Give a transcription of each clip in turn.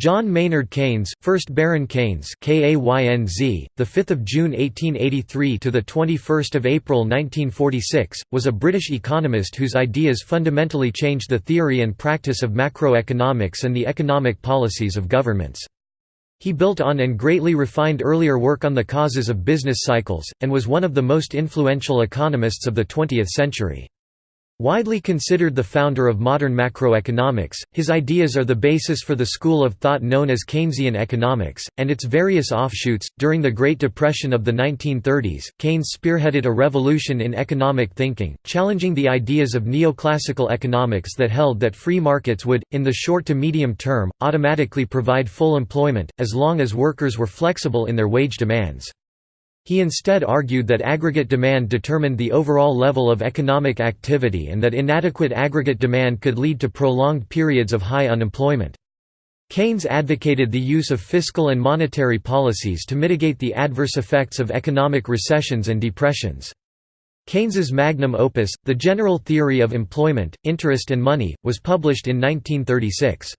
John Maynard Keynes, 1st Baron Keynes, KAYNZ, the 5th of June 1883 to the 21st of April 1946, was a British economist whose ideas fundamentally changed the theory and practice of macroeconomics and the economic policies of governments. He built on and greatly refined earlier work on the causes of business cycles, and was one of the most influential economists of the 20th century. Widely considered the founder of modern macroeconomics, his ideas are the basis for the school of thought known as Keynesian economics, and its various offshoots. During the Great Depression of the 1930s, Keynes spearheaded a revolution in economic thinking, challenging the ideas of neoclassical economics that held that free markets would, in the short to medium term, automatically provide full employment, as long as workers were flexible in their wage demands. He instead argued that aggregate demand determined the overall level of economic activity and that inadequate aggregate demand could lead to prolonged periods of high unemployment. Keynes advocated the use of fiscal and monetary policies to mitigate the adverse effects of economic recessions and depressions. Keynes's magnum opus, The General Theory of Employment, Interest and Money, was published in 1936.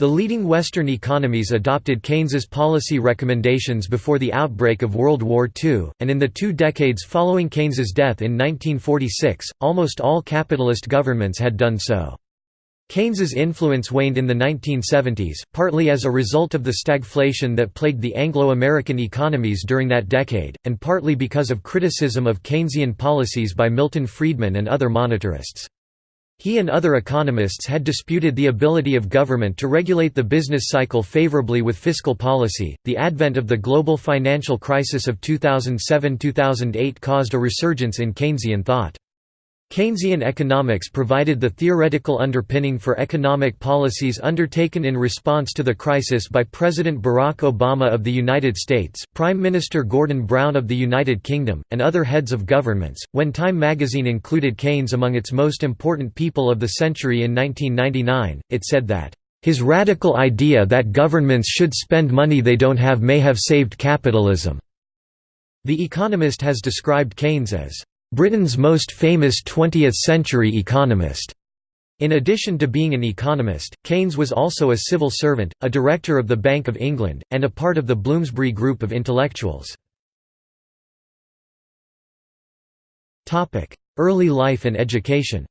The leading Western economies adopted Keynes's policy recommendations before the outbreak of World War II, and in the two decades following Keynes's death in 1946, almost all capitalist governments had done so. Keynes's influence waned in the 1970s, partly as a result of the stagflation that plagued the Anglo-American economies during that decade, and partly because of criticism of Keynesian policies by Milton Friedman and other monetarists. He and other economists had disputed the ability of government to regulate the business cycle favorably with fiscal policy. The advent of the global financial crisis of 2007 2008 caused a resurgence in Keynesian thought. Keynesian economics provided the theoretical underpinning for economic policies undertaken in response to the crisis by President Barack Obama of the United States, Prime Minister Gordon Brown of the United Kingdom, and other heads of governments. When Time magazine included Keynes among its most important people of the century in 1999, it said that, His radical idea that governments should spend money they don't have may have saved capitalism. The Economist has described Keynes as Britain's most famous 20th-century economist. In addition to being an economist, Keynes was also a civil servant, a director of the Bank of England, and a part of the Bloomsbury Group of intellectuals. Early life and education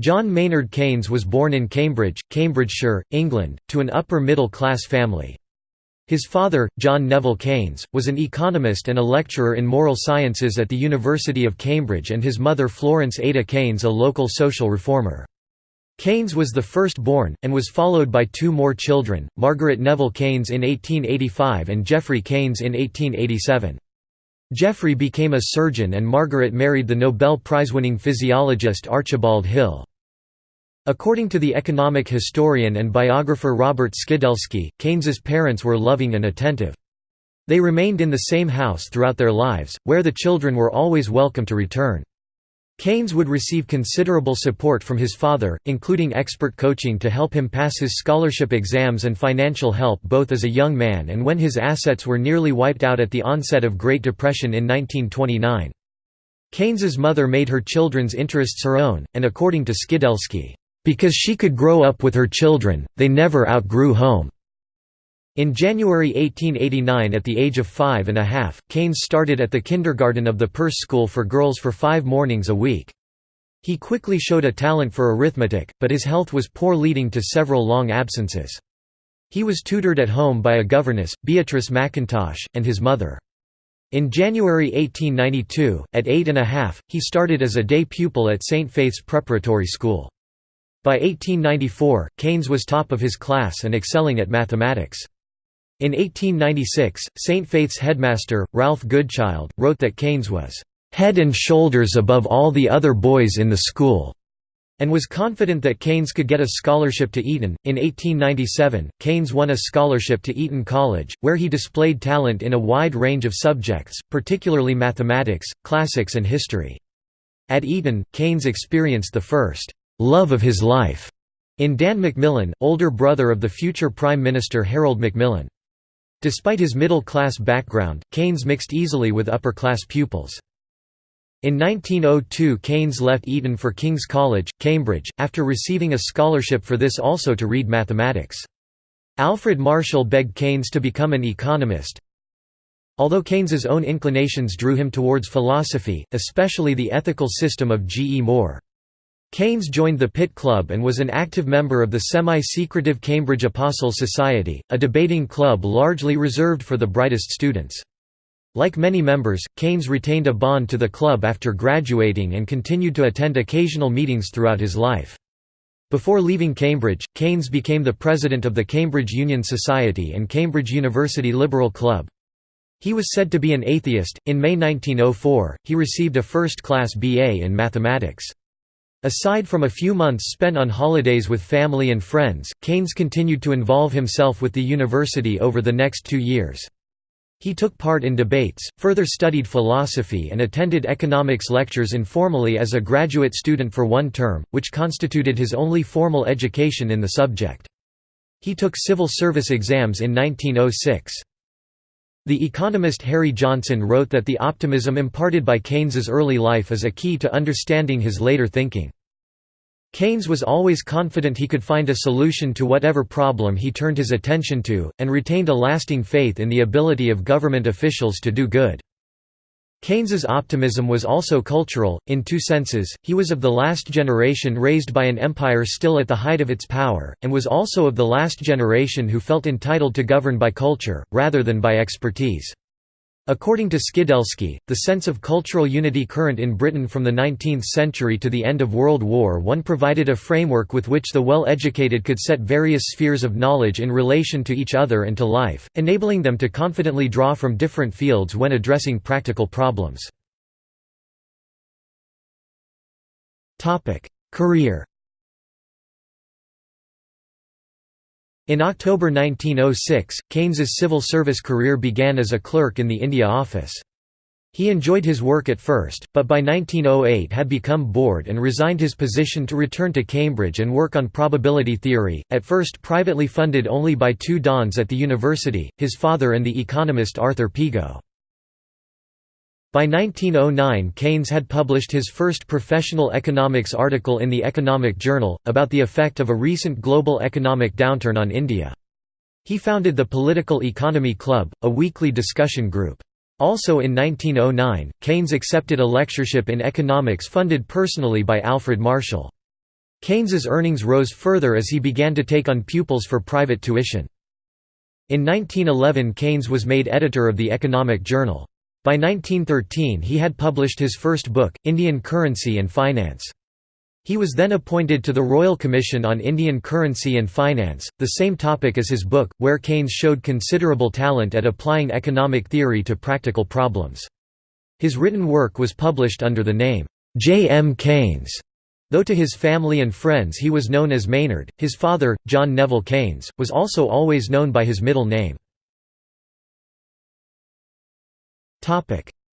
John Maynard Keynes was born in Cambridge, Cambridgeshire, England, to an upper-middle-class family. His father, John Neville Keynes, was an economist and a lecturer in moral sciences at the University of Cambridge and his mother Florence Ada Keynes a local social reformer. Keynes was the first-born, and was followed by two more children, Margaret Neville Keynes in 1885 and Geoffrey Keynes in 1887. Geoffrey became a surgeon and Margaret married the Nobel Prize-winning physiologist Archibald Hill. According to the economic historian and biographer Robert Skidelsky, Keynes's parents were loving and attentive. They remained in the same house throughout their lives, where the children were always welcome to return. Keynes would receive considerable support from his father, including expert coaching to help him pass his scholarship exams and financial help both as a young man and when his assets were nearly wiped out at the onset of Great Depression in 1929. Keynes's mother made her children's interests her own, and according to Skidelsky, because she could grow up with her children, they never outgrew home. In January 1889 at the age of five and a half, Keynes started at the kindergarten of the Perse School for Girls for five mornings a week. He quickly showed a talent for arithmetic, but his health was poor leading to several long absences. He was tutored at home by a governess, Beatrice McIntosh, and his mother. In January 1892, at eight and a half, he started as a day pupil at St. Faith's Preparatory School. By 1894, Keynes was top of his class and excelling at mathematics. In 1896, St. Faith's headmaster, Ralph Goodchild, wrote that Keynes was "...head and shoulders above all the other boys in the school." and was confident that Keynes could get a scholarship to Eton. In 1897, Keynes won a scholarship to Eton College, where he displayed talent in a wide range of subjects, particularly mathematics, classics and history. At Eton, Keynes experienced the first love of his life in Dan Macmillan, older brother of the future Prime Minister Harold Macmillan. Despite his middle-class background, Keynes mixed easily with upper-class pupils. In 1902 Keynes left Eton for King's College, Cambridge, after receiving a scholarship for this also to read mathematics. Alfred Marshall begged Keynes to become an economist. Although Keynes's own inclinations drew him towards philosophy, especially the ethical system of G. E. Moore. Keynes joined the Pitt Club and was an active member of the semi-secretive Cambridge Apostles Society, a debating club largely reserved for the brightest students. Like many members, Keynes retained a bond to the club after graduating and continued to attend occasional meetings throughout his life. Before leaving Cambridge, Keynes became the president of the Cambridge Union Society and Cambridge University Liberal Club. He was said to be an atheist. In May 1904, he received a first class BA in mathematics. Aside from a few months spent on holidays with family and friends, Keynes continued to involve himself with the university over the next two years. He took part in debates, further studied philosophy and attended economics lectures informally as a graduate student for one term, which constituted his only formal education in the subject. He took civil service exams in 1906. The economist Harry Johnson wrote that the optimism imparted by Keynes's early life is a key to understanding his later thinking. Keynes was always confident he could find a solution to whatever problem he turned his attention to, and retained a lasting faith in the ability of government officials to do good. Keynes's optimism was also cultural, in two senses, he was of the last generation raised by an empire still at the height of its power, and was also of the last generation who felt entitled to govern by culture, rather than by expertise. According to Skidelsky, the sense of cultural unity current in Britain from the 19th century to the end of World War I provided a framework with which the well-educated could set various spheres of knowledge in relation to each other and to life, enabling them to confidently draw from different fields when addressing practical problems. Career In October 1906, Keynes's civil service career began as a clerk in the India Office. He enjoyed his work at first, but by 1908 had become bored and resigned his position to return to Cambridge and work on probability theory, at first privately funded only by two dons at the university, his father and the economist Arthur Pigou. By 1909 Keynes had published his first professional economics article in the Economic Journal, about the effect of a recent global economic downturn on India. He founded the Political Economy Club, a weekly discussion group. Also in 1909, Keynes accepted a lectureship in economics funded personally by Alfred Marshall. Keynes's earnings rose further as he began to take on pupils for private tuition. In 1911 Keynes was made editor of the Economic Journal. By 1913 he had published his first book, Indian Currency and Finance. He was then appointed to the Royal Commission on Indian Currency and Finance, the same topic as his book, where Keynes showed considerable talent at applying economic theory to practical problems. His written work was published under the name, J. M. Keynes, though to his family and friends he was known as Maynard. His father, John Neville Keynes, was also always known by his middle name.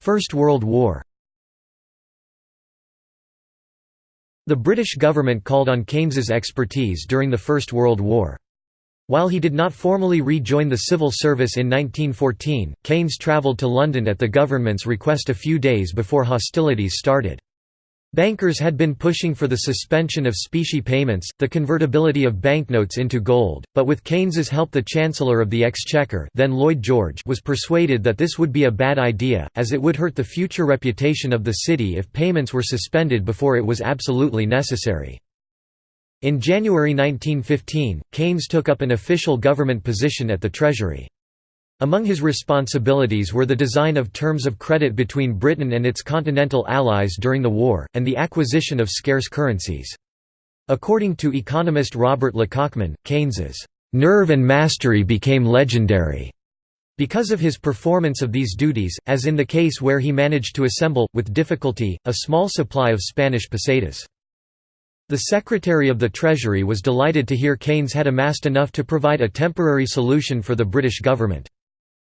First World War The British government called on Keynes's expertise during the First World War. While he did not formally rejoin the civil service in 1914, Keynes travelled to London at the government's request a few days before hostilities started. Bankers had been pushing for the suspension of specie payments, the convertibility of banknotes into gold, but with Keynes's help the Chancellor of the Exchequer then Lloyd George was persuaded that this would be a bad idea, as it would hurt the future reputation of the city if payments were suspended before it was absolutely necessary. In January 1915, Keynes took up an official government position at the Treasury. Among his responsibilities were the design of terms of credit between Britain and its continental allies during the war, and the acquisition of scarce currencies. According to economist Robert Lekachman, Keynes's nerve and mastery became legendary because of his performance of these duties, as in the case where he managed to assemble, with difficulty, a small supply of Spanish pesetas. The Secretary of the Treasury was delighted to hear Keynes had amassed enough to provide a temporary solution for the British government.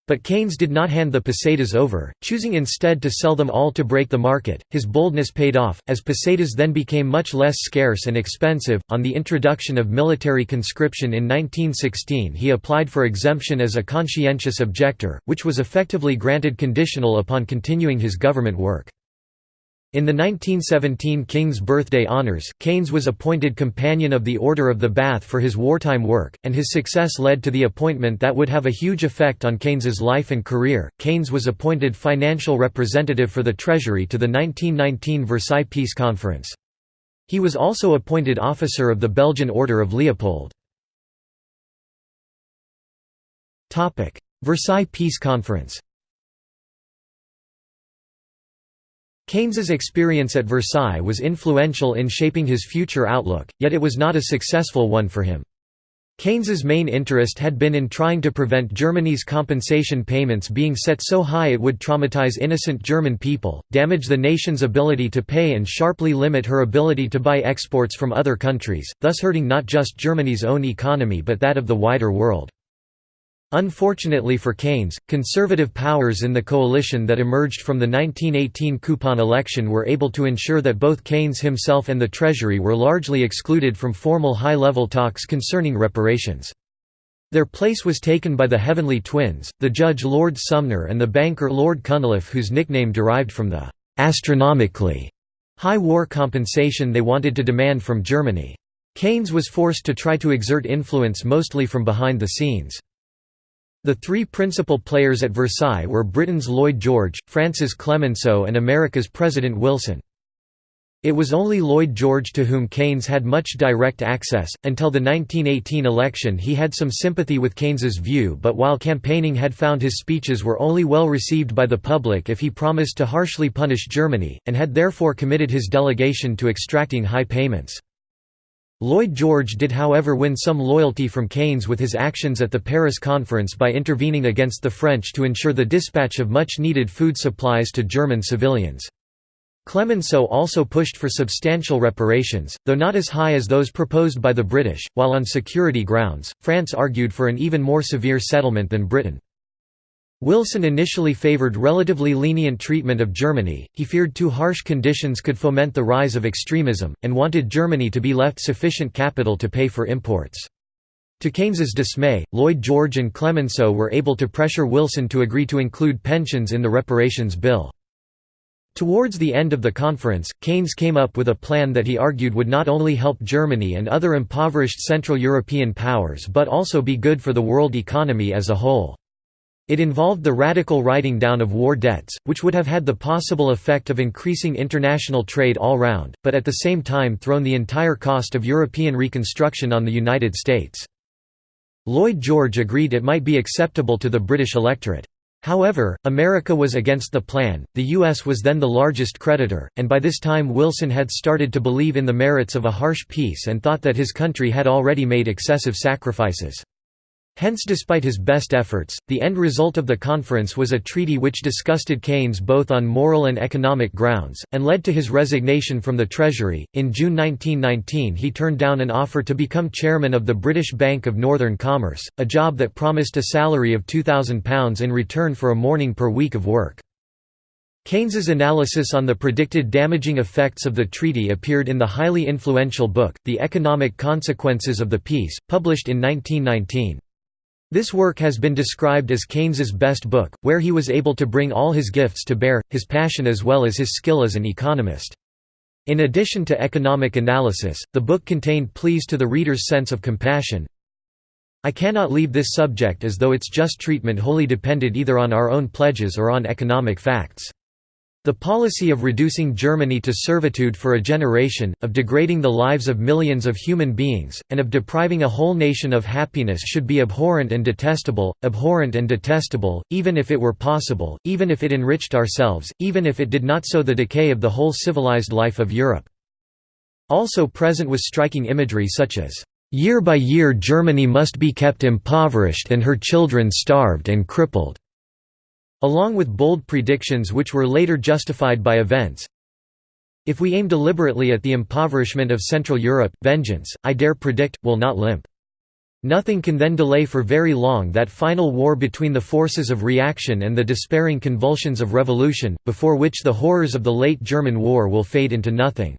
But Keynes did not hand the pesetas over, choosing instead to sell them all to break the market. His boldness paid off, as pesetas then became much less scarce and expensive. On the introduction of military conscription in 1916, he applied for exemption as a conscientious objector, which was effectively granted conditional upon continuing his government work. In the 1917 King's Birthday Honours, Keynes was appointed Companion of the Order of the Bath for his wartime work, and his success led to the appointment that would have a huge effect on Keynes's life and career. Keynes was appointed financial representative for the Treasury to the 1919 Versailles Peace Conference. He was also appointed officer of the Belgian Order of Leopold. Versailles Peace Conference Keynes's experience at Versailles was influential in shaping his future outlook, yet it was not a successful one for him. Keynes's main interest had been in trying to prevent Germany's compensation payments being set so high it would traumatize innocent German people, damage the nation's ability to pay and sharply limit her ability to buy exports from other countries, thus hurting not just Germany's own economy but that of the wider world. Unfortunately for Keynes, conservative powers in the coalition that emerged from the 1918 coupon election were able to ensure that both Keynes himself and the Treasury were largely excluded from formal high-level talks concerning reparations. Their place was taken by the Heavenly Twins, the judge Lord Sumner and the banker Lord Cunliffe whose nickname derived from the «astronomically» high war compensation they wanted to demand from Germany. Keynes was forced to try to exert influence mostly from behind the scenes. The three principal players at Versailles were Britain's Lloyd George, France's Clemenceau and America's President Wilson. It was only Lloyd George to whom Keynes had much direct access. Until the 1918 election, he had some sympathy with Keynes's view, but while campaigning had found his speeches were only well received by the public if he promised to harshly punish Germany, and had therefore committed his delegation to extracting high payments. Lloyd George did however win some loyalty from Keynes with his actions at the Paris Conference by intervening against the French to ensure the dispatch of much-needed food supplies to German civilians. Clemenceau also pushed for substantial reparations, though not as high as those proposed by the British, while on security grounds, France argued for an even more severe settlement than Britain. Wilson initially favored relatively lenient treatment of Germany, he feared too harsh conditions could foment the rise of extremism, and wanted Germany to be left sufficient capital to pay for imports. To Keynes's dismay, Lloyd George and Clemenceau were able to pressure Wilson to agree to include pensions in the reparations bill. Towards the end of the conference, Keynes came up with a plan that he argued would not only help Germany and other impoverished Central European powers but also be good for the world economy as a whole. It involved the radical writing down of war debts, which would have had the possible effect of increasing international trade all round, but at the same time thrown the entire cost of European reconstruction on the United States. Lloyd George agreed it might be acceptable to the British electorate. However, America was against the plan, the U.S. was then the largest creditor, and by this time Wilson had started to believe in the merits of a harsh peace and thought that his country had already made excessive sacrifices. Hence despite his best efforts, the end result of the conference was a treaty which disgusted Keynes both on moral and economic grounds, and led to his resignation from the Treasury. In June 1919 he turned down an offer to become chairman of the British Bank of Northern Commerce, a job that promised a salary of £2,000 in return for a morning per week of work. Keynes's analysis on the predicted damaging effects of the treaty appeared in the highly influential book, The Economic Consequences of the Peace, published in 1919. This work has been described as Keynes's best book, where he was able to bring all his gifts to bear, his passion as well as his skill as an economist. In addition to economic analysis, the book contained pleas to the reader's sense of compassion. I cannot leave this subject as though its just treatment wholly depended either on our own pledges or on economic facts. The policy of reducing Germany to servitude for a generation, of degrading the lives of millions of human beings, and of depriving a whole nation of happiness should be abhorrent and detestable, abhorrent and detestable, even if it were possible, even if it enriched ourselves, even if it did not sow the decay of the whole civilized life of Europe. Also present was striking imagery such as, "...year by year Germany must be kept impoverished and her children starved and crippled." Along with bold predictions which were later justified by events. If we aim deliberately at the impoverishment of Central Europe, vengeance, I dare predict, will not limp. Nothing can then delay for very long that final war between the forces of reaction and the despairing convulsions of revolution, before which the horrors of the late German war will fade into nothing.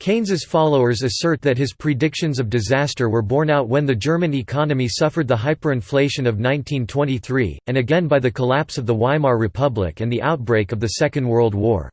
Keynes's followers assert that his predictions of disaster were borne out when the German economy suffered the hyperinflation of 1923, and again by the collapse of the Weimar Republic and the outbreak of the Second World War.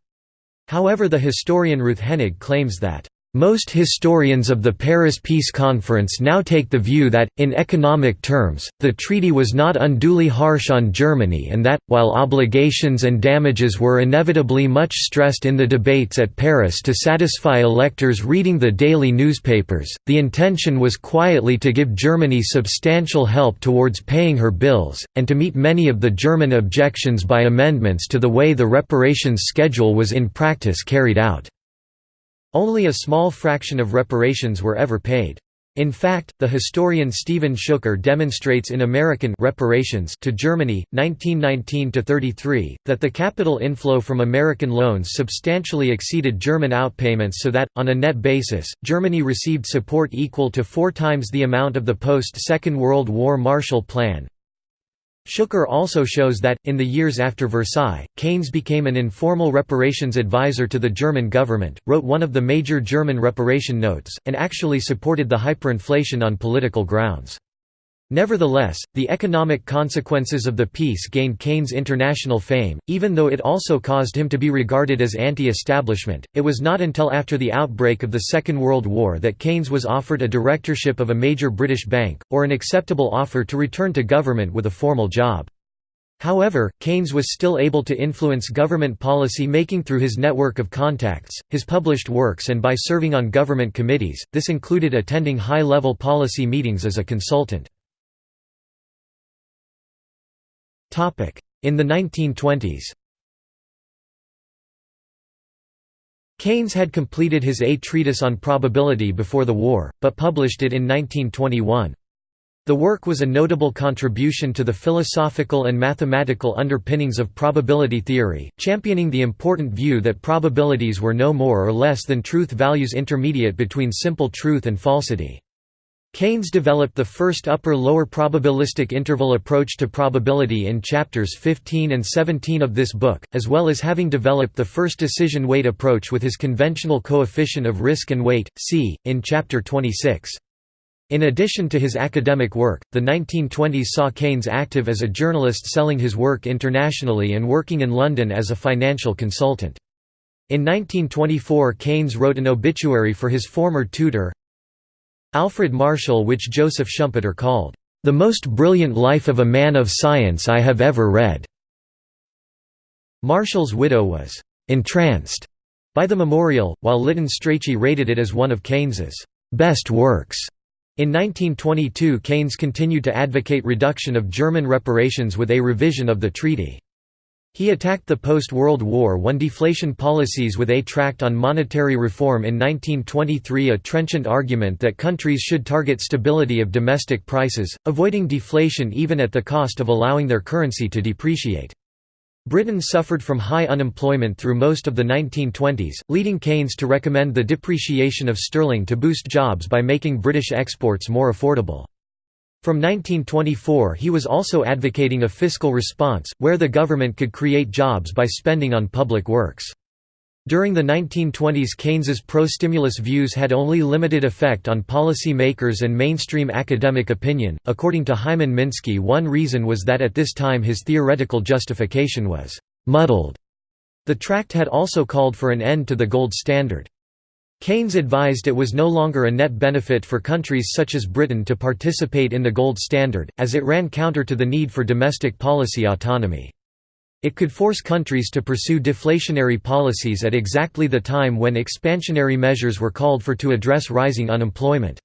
However the historian Ruth Henig claims that most historians of the Paris Peace Conference now take the view that, in economic terms, the treaty was not unduly harsh on Germany and that, while obligations and damages were inevitably much stressed in the debates at Paris to satisfy electors reading the daily newspapers, the intention was quietly to give Germany substantial help towards paying her bills, and to meet many of the German objections by amendments to the way the reparations schedule was in practice carried out. Only a small fraction of reparations were ever paid. In fact, the historian Stephen Schuker demonstrates in American reparations to Germany, 1919–33, that the capital inflow from American loans substantially exceeded German outpayments so that, on a net basis, Germany received support equal to four times the amount of the post-Second World War Marshall Plan, Schuker also shows that, in the years after Versailles, Keynes became an informal reparations advisor to the German government, wrote one of the major German reparation notes, and actually supported the hyperinflation on political grounds. Nevertheless, the economic consequences of the peace gained Keynes international fame, even though it also caused him to be regarded as anti-establishment. It was not until after the outbreak of the Second World War that Keynes was offered a directorship of a major British bank, or an acceptable offer to return to government with a formal job. However, Keynes was still able to influence government policy making through his network of contacts, his published works and by serving on government committees, this included attending high-level policy meetings as a consultant. In the 1920s Keynes had completed his A Treatise on Probability before the war, but published it in 1921. The work was a notable contribution to the philosophical and mathematical underpinnings of probability theory, championing the important view that probabilities were no more or less than truth values intermediate between simple truth and falsity. Keynes developed the first upper-lower probabilistic interval approach to probability in chapters 15 and 17 of this book, as well as having developed the first decision weight approach with his conventional coefficient of risk and weight, c, in chapter 26. In addition to his academic work, the 1920s saw Keynes active as a journalist selling his work internationally and working in London as a financial consultant. In 1924 Keynes wrote an obituary for his former tutor, Alfred Marshall which Joseph Schumpeter called, "...the most brilliant life of a man of science I have ever read." Marshall's widow was "...entranced." by the memorial, while Lytton Strachey rated it as one of Keynes's "...best works." In 1922 Keynes continued to advocate reduction of German reparations with a revision of the treaty. He attacked the post-World War I deflation policies with a tract on monetary reform in 1923 a trenchant argument that countries should target stability of domestic prices, avoiding deflation even at the cost of allowing their currency to depreciate. Britain suffered from high unemployment through most of the 1920s, leading Keynes to recommend the depreciation of sterling to boost jobs by making British exports more affordable. From 1924 he was also advocating a fiscal response, where the government could create jobs by spending on public works. During the 1920s Keynes's pro-stimulus views had only limited effect on policy makers and mainstream academic opinion. According to Hyman Minsky one reason was that at this time his theoretical justification was «muddled». The tract had also called for an end to the gold standard. Keynes advised it was no longer a net benefit for countries such as Britain to participate in the gold standard, as it ran counter to the need for domestic policy autonomy. It could force countries to pursue deflationary policies at exactly the time when expansionary measures were called for to address rising unemployment.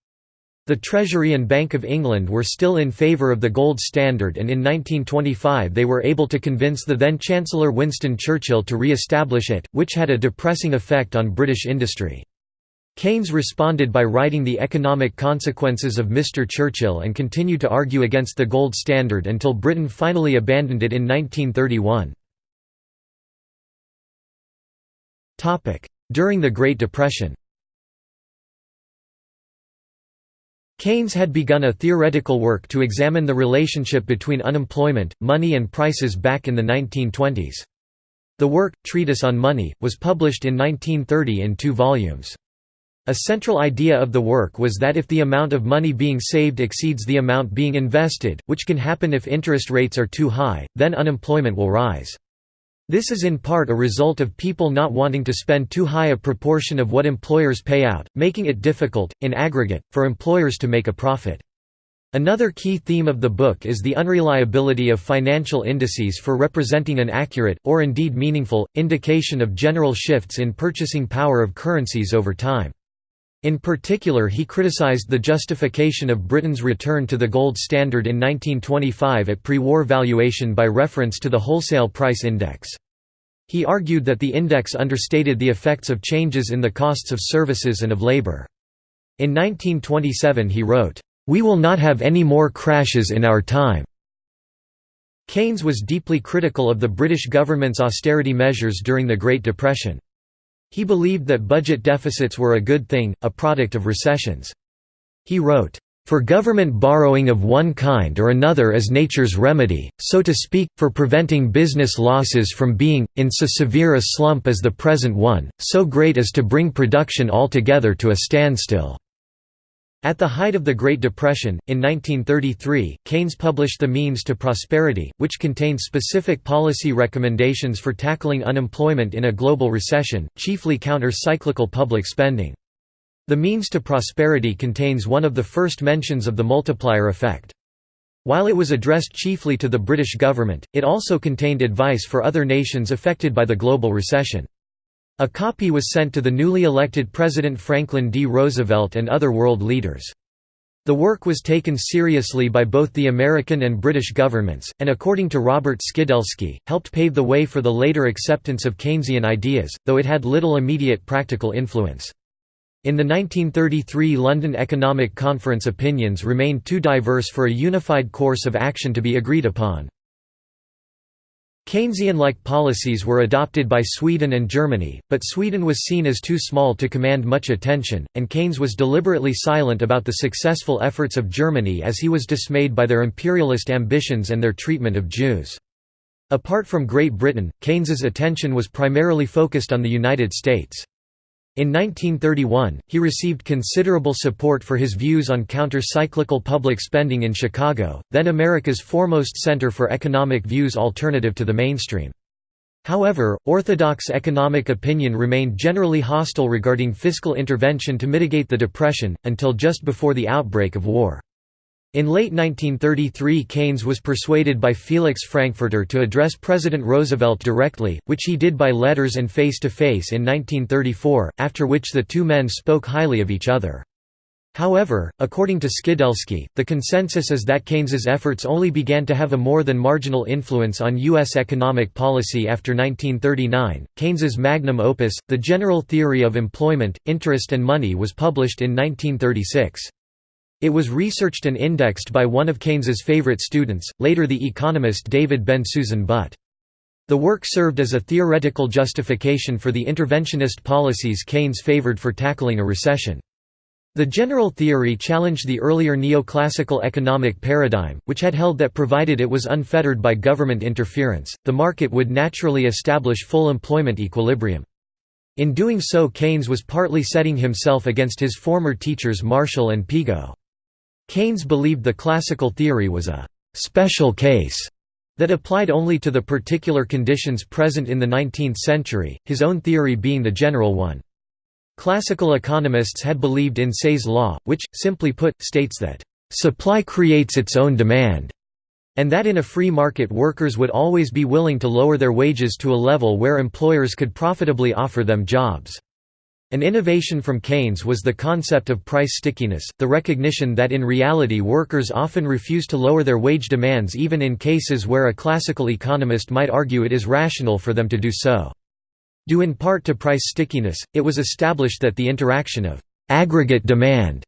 The Treasury and Bank of England were still in favour of the gold standard and in 1925 they were able to convince the then Chancellor Winston Churchill to re-establish it, which had a depressing effect on British industry. Keynes responded by writing The Economic Consequences of Mr. Churchill and continued to argue against the gold standard until Britain finally abandoned it in 1931. During the Great Depression Keynes had begun a theoretical work to examine the relationship between unemployment, money and prices back in the 1920s. The work, Treatise on Money, was published in 1930 in two volumes. A central idea of the work was that if the amount of money being saved exceeds the amount being invested, which can happen if interest rates are too high, then unemployment will rise. This is in part a result of people not wanting to spend too high a proportion of what employers pay out, making it difficult, in aggregate, for employers to make a profit. Another key theme of the book is the unreliability of financial indices for representing an accurate, or indeed meaningful, indication of general shifts in purchasing power of currencies over time. In particular he criticized the justification of Britain's return to the gold standard in 1925 at pre-war valuation by reference to the wholesale price index. He argued that the index understated the effects of changes in the costs of services and of labour. In 1927 he wrote, "'We will not have any more crashes in our time' Keynes was deeply critical of the British government's austerity measures during the Great Depression. He believed that budget deficits were a good thing, a product of recessions. He wrote, "...for government borrowing of one kind or another is nature's remedy, so to speak, for preventing business losses from being, in so severe a slump as the present one, so great as to bring production altogether to a standstill." At the height of the Great Depression, in 1933, Keynes published The Means to Prosperity, which contained specific policy recommendations for tackling unemployment in a global recession, chiefly counter-cyclical public spending. The Means to Prosperity contains one of the first mentions of the multiplier effect. While it was addressed chiefly to the British government, it also contained advice for other nations affected by the global recession. A copy was sent to the newly elected President Franklin D. Roosevelt and other world leaders. The work was taken seriously by both the American and British governments, and according to Robert Skidelsky, helped pave the way for the later acceptance of Keynesian ideas, though it had little immediate practical influence. In the 1933 London Economic Conference opinions remained too diverse for a unified course of action to be agreed upon. Keynesian-like policies were adopted by Sweden and Germany, but Sweden was seen as too small to command much attention, and Keynes was deliberately silent about the successful efforts of Germany as he was dismayed by their imperialist ambitions and their treatment of Jews. Apart from Great Britain, Keynes's attention was primarily focused on the United States. In 1931, he received considerable support for his views on counter-cyclical public spending in Chicago, then America's foremost center for economic views alternative to the mainstream. However, orthodox economic opinion remained generally hostile regarding fiscal intervention to mitigate the Depression, until just before the outbreak of war. In late 1933 Keynes was persuaded by Felix Frankfurter to address President Roosevelt directly, which he did by letters and face-to-face -face in 1934, after which the two men spoke highly of each other. However, according to Skidelsky, the consensus is that Keynes's efforts only began to have a more than marginal influence on U.S. economic policy after 1939. Keynes's magnum opus, The General Theory of Employment, Interest and Money was published in 1936. It was researched and indexed by one of Keynes's favorite students, later the economist David Bensusan Butt. The work served as a theoretical justification for the interventionist policies Keynes favored for tackling a recession. The general theory challenged the earlier neoclassical economic paradigm, which had held that provided it was unfettered by government interference, the market would naturally establish full employment equilibrium. In doing so Keynes was partly setting himself against his former teachers Marshall and Pigou. Keynes believed the classical theory was a «special case» that applied only to the particular conditions present in the 19th century, his own theory being the general one. Classical economists had believed in Say's law, which, simply put, states that, "...supply creates its own demand", and that in a free market workers would always be willing to lower their wages to a level where employers could profitably offer them jobs. An innovation from Keynes was the concept of price stickiness, the recognition that in reality workers often refuse to lower their wage demands even in cases where a classical economist might argue it is rational for them to do so. Due in part to price stickiness, it was established that the interaction of «aggregate demand»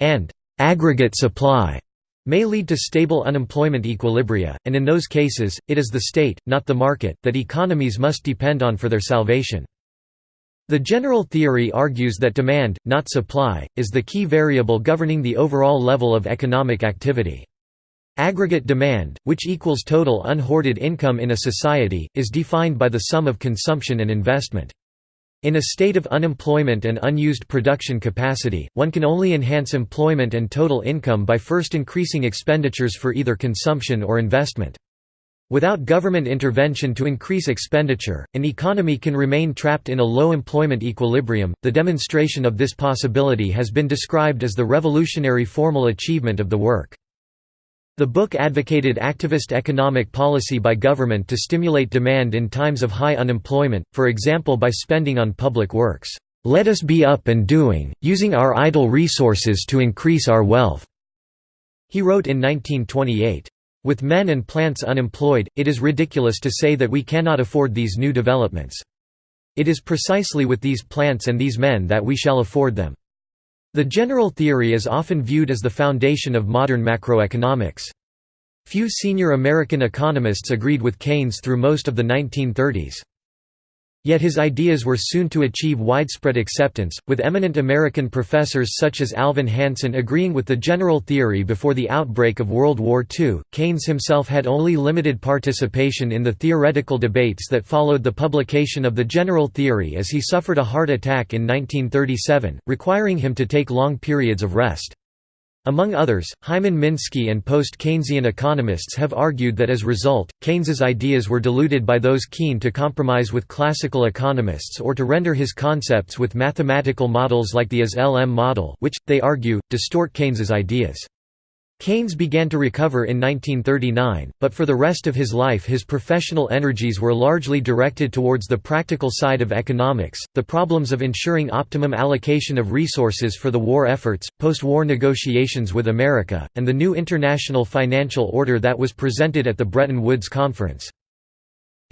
and «aggregate supply» may lead to stable unemployment equilibria, and in those cases, it is the state, not the market, that economies must depend on for their salvation. The general theory argues that demand, not supply, is the key variable governing the overall level of economic activity. Aggregate demand, which equals total unhoarded income in a society, is defined by the sum of consumption and investment. In a state of unemployment and unused production capacity, one can only enhance employment and total income by first increasing expenditures for either consumption or investment. Without government intervention to increase expenditure, an economy can remain trapped in a low employment equilibrium. The demonstration of this possibility has been described as the revolutionary formal achievement of the work. The book advocated activist economic policy by government to stimulate demand in times of high unemployment, for example by spending on public works. Let us be up and doing, using our idle resources to increase our wealth." He wrote in 1928. With men and plants unemployed, it is ridiculous to say that we cannot afford these new developments. It is precisely with these plants and these men that we shall afford them. The general theory is often viewed as the foundation of modern macroeconomics. Few senior American economists agreed with Keynes through most of the 1930s. Yet his ideas were soon to achieve widespread acceptance, with eminent American professors such as Alvin Hansen agreeing with the general theory before the outbreak of World War II. Keynes himself had only limited participation in the theoretical debates that followed the publication of the general theory as he suffered a heart attack in 1937, requiring him to take long periods of rest. Among others, Hyman Minsky and post-Keynesian economists have argued that as a result, Keynes's ideas were diluted by those keen to compromise with classical economists or to render his concepts with mathematical models like the IS-LM model which, they argue, distort Keynes's ideas. Keynes began to recover in 1939, but for the rest of his life his professional energies were largely directed towards the practical side of economics, the problems of ensuring optimum allocation of resources for the war efforts, post-war negotiations with America, and the new international financial order that was presented at the Bretton Woods Conference.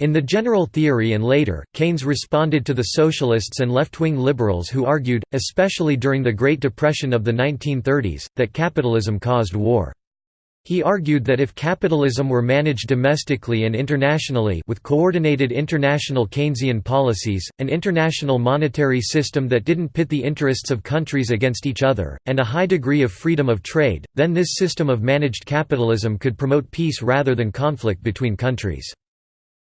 In the general theory and later, Keynes responded to the socialists and left-wing liberals who argued, especially during the Great Depression of the 1930s, that capitalism caused war. He argued that if capitalism were managed domestically and internationally with coordinated international Keynesian policies, an international monetary system that didn't pit the interests of countries against each other, and a high degree of freedom of trade, then this system of managed capitalism could promote peace rather than conflict between countries.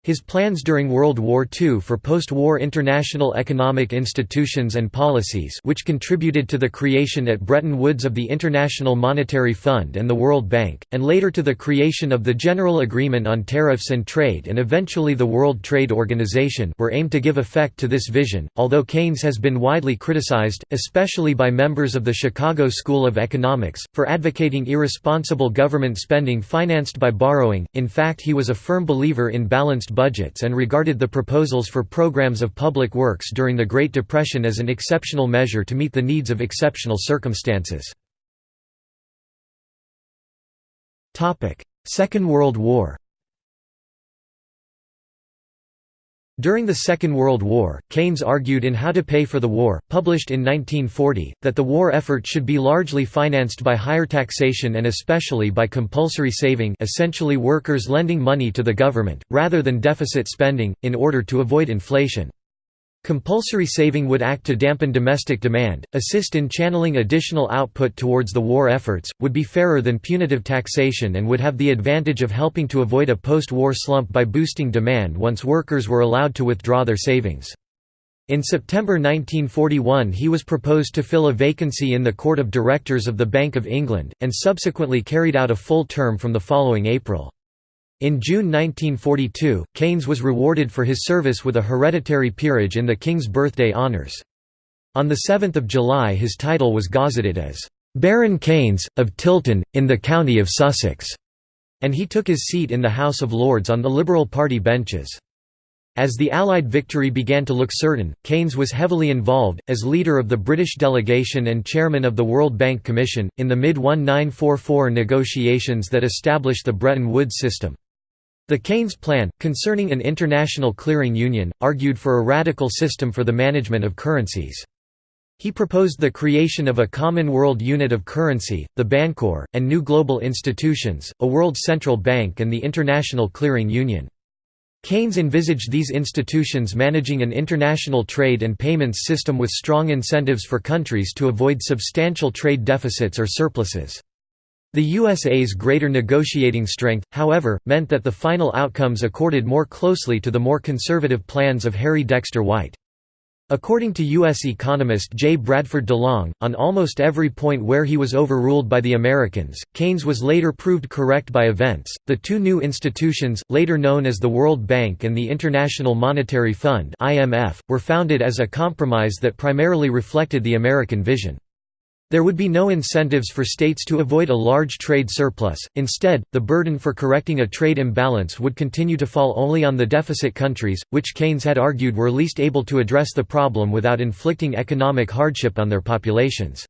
His plans during World War II for post-war international economic institutions and policies which contributed to the creation at Bretton Woods of the International Monetary Fund and the World Bank, and later to the creation of the General Agreement on Tariffs and Trade and eventually the World Trade Organization were aimed to give effect to this vision, although Keynes has been widely criticized, especially by members of the Chicago School of Economics, for advocating irresponsible government spending financed by borrowing, in fact he was a firm believer in balanced budgets and regarded the proposals for programs of public works during the Great Depression as an exceptional measure to meet the needs of exceptional circumstances. Second World War During the Second World War, Keynes argued in How to Pay for the War, published in 1940, that the war effort should be largely financed by higher taxation and especially by compulsory saving essentially workers lending money to the government, rather than deficit spending, in order to avoid inflation. Compulsory saving would act to dampen domestic demand, assist in channeling additional output towards the war efforts, would be fairer than punitive taxation and would have the advantage of helping to avoid a post-war slump by boosting demand once workers were allowed to withdraw their savings. In September 1941 he was proposed to fill a vacancy in the Court of Directors of the Bank of England, and subsequently carried out a full term from the following April. In June 1942, Keynes was rewarded for his service with a hereditary peerage in the King's Birthday Honours. On 7 July his title was gazetted as, "'Baron Keynes, of Tilton, in the county of Sussex' and he took his seat in the House of Lords on the Liberal Party benches. As the Allied victory began to look certain, Keynes was heavily involved, as leader of the British delegation and chairman of the World Bank Commission, in the mid-1944 negotiations that established the Bretton Woods system. The Keynes Plan, concerning an international clearing union, argued for a radical system for the management of currencies. He proposed the creation of a common world unit of currency, the Bancor, and new global institutions, a world central bank and the International Clearing Union. Keynes envisaged these institutions managing an international trade and payments system with strong incentives for countries to avoid substantial trade deficits or surpluses. The USA's greater negotiating strength, however, meant that the final outcomes accorded more closely to the more conservative plans of Harry Dexter White. According to U.S. economist J. Bradford DeLong, on almost every point where he was overruled by the Americans, Keynes was later proved correct by events. The two new institutions, later known as the World Bank and the International Monetary Fund (IMF), were founded as a compromise that primarily reflected the American vision. There would be no incentives for states to avoid a large trade surplus, instead, the burden for correcting a trade imbalance would continue to fall only on the deficit countries, which Keynes had argued were least able to address the problem without inflicting economic hardship on their populations.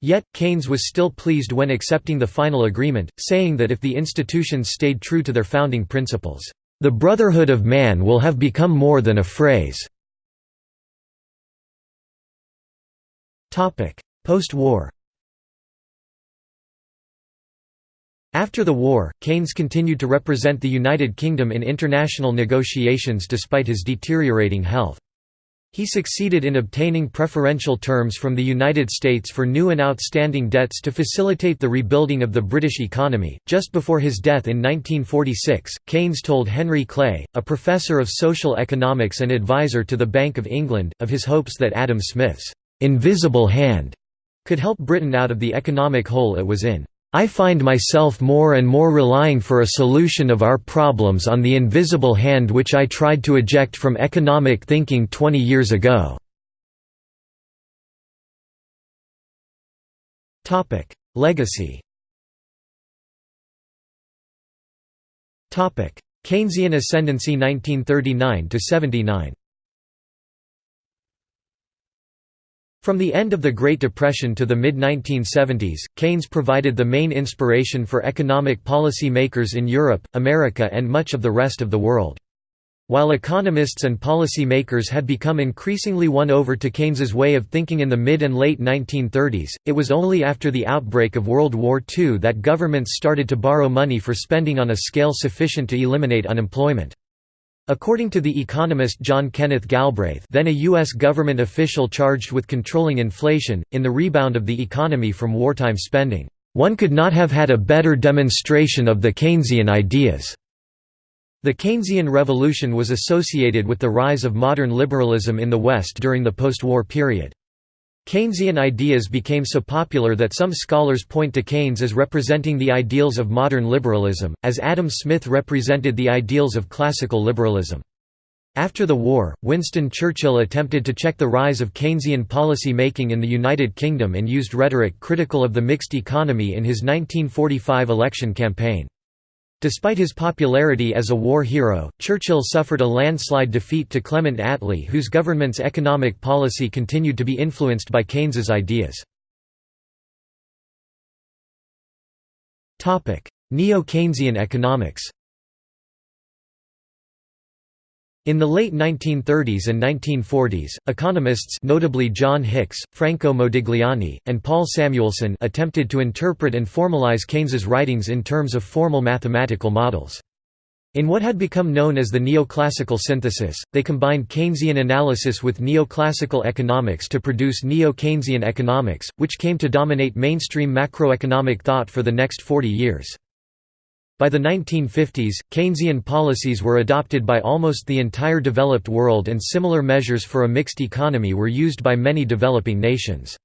Yet, Keynes was still pleased when accepting the final agreement, saying that if the institutions stayed true to their founding principles, "...the brotherhood of man will have become more than a phrase." Post-war After the war, Keynes continued to represent the United Kingdom in international negotiations despite his deteriorating health. He succeeded in obtaining preferential terms from the United States for new and outstanding debts to facilitate the rebuilding of the British economy. Just before his death in 1946, Keynes told Henry Clay, a professor of social economics and advisor to the Bank of England, of his hopes that Adam Smith's invisible hand could help Britain out of the economic hole it was in. I find myself more and more relying for a solution of our problems on the invisible hand which I tried to eject from economic thinking 20 years ago." Legacy Keynesian ascendancy 1939–79 From the end of the Great Depression to the mid-1970s, Keynes provided the main inspiration for economic policy makers in Europe, America and much of the rest of the world. While economists and policy makers had become increasingly won over to Keynes's way of thinking in the mid and late 1930s, it was only after the outbreak of World War II that governments started to borrow money for spending on a scale sufficient to eliminate unemployment. According to the economist John Kenneth Galbraith then a U.S. government official charged with controlling inflation, in the rebound of the economy from wartime spending, "...one could not have had a better demonstration of the Keynesian ideas." The Keynesian revolution was associated with the rise of modern liberalism in the West during the post-war period. Keynesian ideas became so popular that some scholars point to Keynes as representing the ideals of modern liberalism, as Adam Smith represented the ideals of classical liberalism. After the war, Winston Churchill attempted to check the rise of Keynesian policy making in the United Kingdom and used rhetoric critical of the mixed economy in his 1945 election campaign. Despite his popularity as a war hero, Churchill suffered a landslide defeat to Clement Attlee whose government's economic policy continued to be influenced by Keynes's ideas. Neo-Keynesian economics In the late 1930s and 1940s, economists notably John Hicks, Franco Modigliani, and Paul Samuelson attempted to interpret and formalize Keynes's writings in terms of formal mathematical models. In what had become known as the neoclassical synthesis, they combined Keynesian analysis with neoclassical economics to produce Neo-Keynesian economics, which came to dominate mainstream macroeconomic thought for the next 40 years. By the 1950s, Keynesian policies were adopted by almost the entire developed world and similar measures for a mixed economy were used by many developing nations.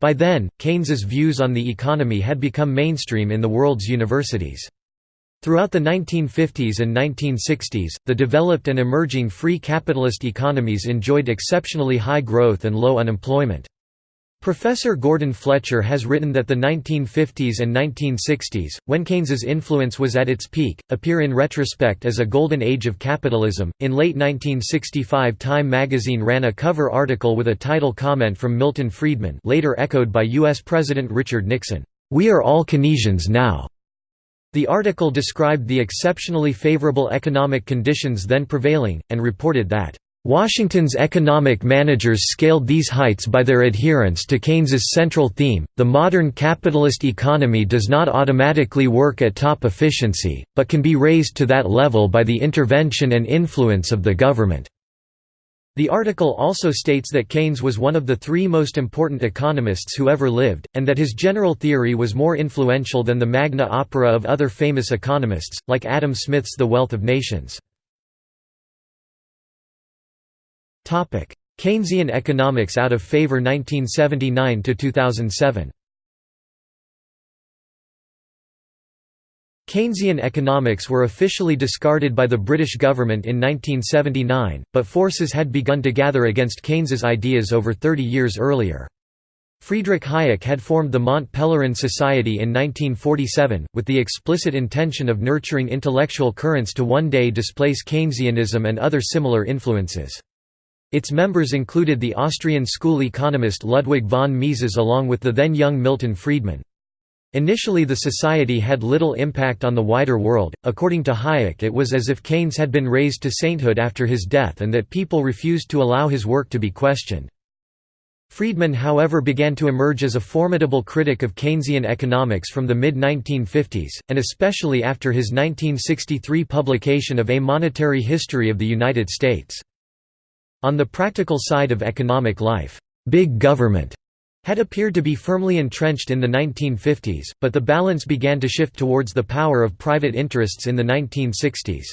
By then, Keynes's views on the economy had become mainstream in the world's universities. Throughout the 1950s and 1960s, the developed and emerging free capitalist economies enjoyed exceptionally high growth and low unemployment. Professor Gordon Fletcher has written that the 1950s and 1960s, when Keynes's influence was at its peak, appear in retrospect as a golden age of capitalism. In late 1965, Time magazine ran a cover article with a title comment from Milton Friedman, later echoed by U.S. President Richard Nixon, "We are all Keynesians now." The article described the exceptionally favorable economic conditions then prevailing, and reported that Washington's economic managers scaled these heights by their adherence to Keynes's central theme, the modern capitalist economy does not automatically work at top efficiency, but can be raised to that level by the intervention and influence of the government. The article also states that Keynes was one of the three most important economists who ever lived, and that his general theory was more influential than the magna opera of other famous economists, like Adam Smith's The Wealth of Nations. Keynesian economics out of favor 1979 to 2007. Keynesian economics were officially discarded by the British government in 1979, but forces had begun to gather against Keynes's ideas over 30 years earlier. Friedrich Hayek had formed the Mont Pelerin Society in 1947, with the explicit intention of nurturing intellectual currents to one day displace Keynesianism and other similar influences. Its members included the Austrian school economist Ludwig von Mises along with the then young Milton Friedman. Initially the society had little impact on the wider world, according to Hayek it was as if Keynes had been raised to sainthood after his death and that people refused to allow his work to be questioned. Friedman however began to emerge as a formidable critic of Keynesian economics from the mid-1950s, and especially after his 1963 publication of A Monetary History of the United States. On the practical side of economic life, big government had appeared to be firmly entrenched in the 1950s, but the balance began to shift towards the power of private interests in the 1960s.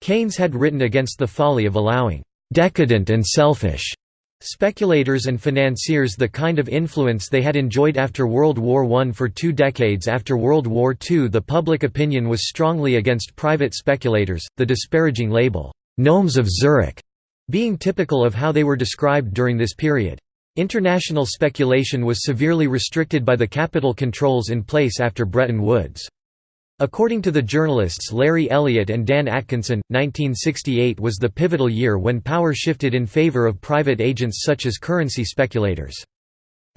Keynes had written against the folly of allowing «decadent and selfish» speculators and financiers the kind of influence they had enjoyed after World War I. For two decades after World War II the public opinion was strongly against private speculators, the disparaging label, «gnomes of Zurich» being typical of how they were described during this period. International speculation was severely restricted by the capital controls in place after Bretton Woods. According to the journalists Larry Elliott and Dan Atkinson, 1968 was the pivotal year when power shifted in favor of private agents such as currency speculators.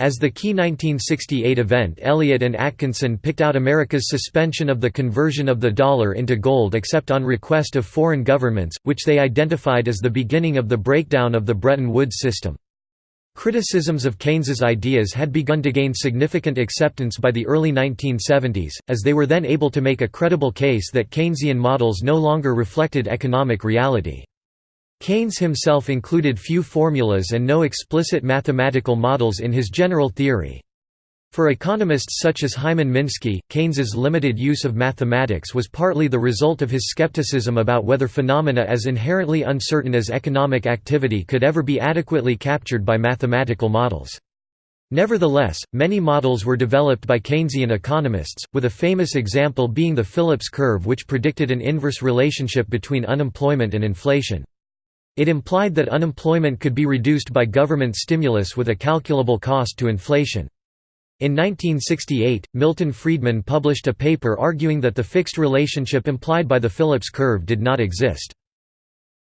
As the key 1968 event Elliott and Atkinson picked out America's suspension of the conversion of the dollar into gold except on request of foreign governments, which they identified as the beginning of the breakdown of the Bretton Woods system. Criticisms of Keynes's ideas had begun to gain significant acceptance by the early 1970s, as they were then able to make a credible case that Keynesian models no longer reflected economic reality. Keynes himself included few formulas and no explicit mathematical models in his general theory. For economists such as Hyman Minsky, Keynes's limited use of mathematics was partly the result of his skepticism about whether phenomena as inherently uncertain as economic activity could ever be adequately captured by mathematical models. Nevertheless, many models were developed by Keynesian economists, with a famous example being the Phillips curve which predicted an inverse relationship between unemployment and inflation. It implied that unemployment could be reduced by government stimulus with a calculable cost to inflation. In 1968, Milton Friedman published a paper arguing that the fixed relationship implied by the Phillips curve did not exist.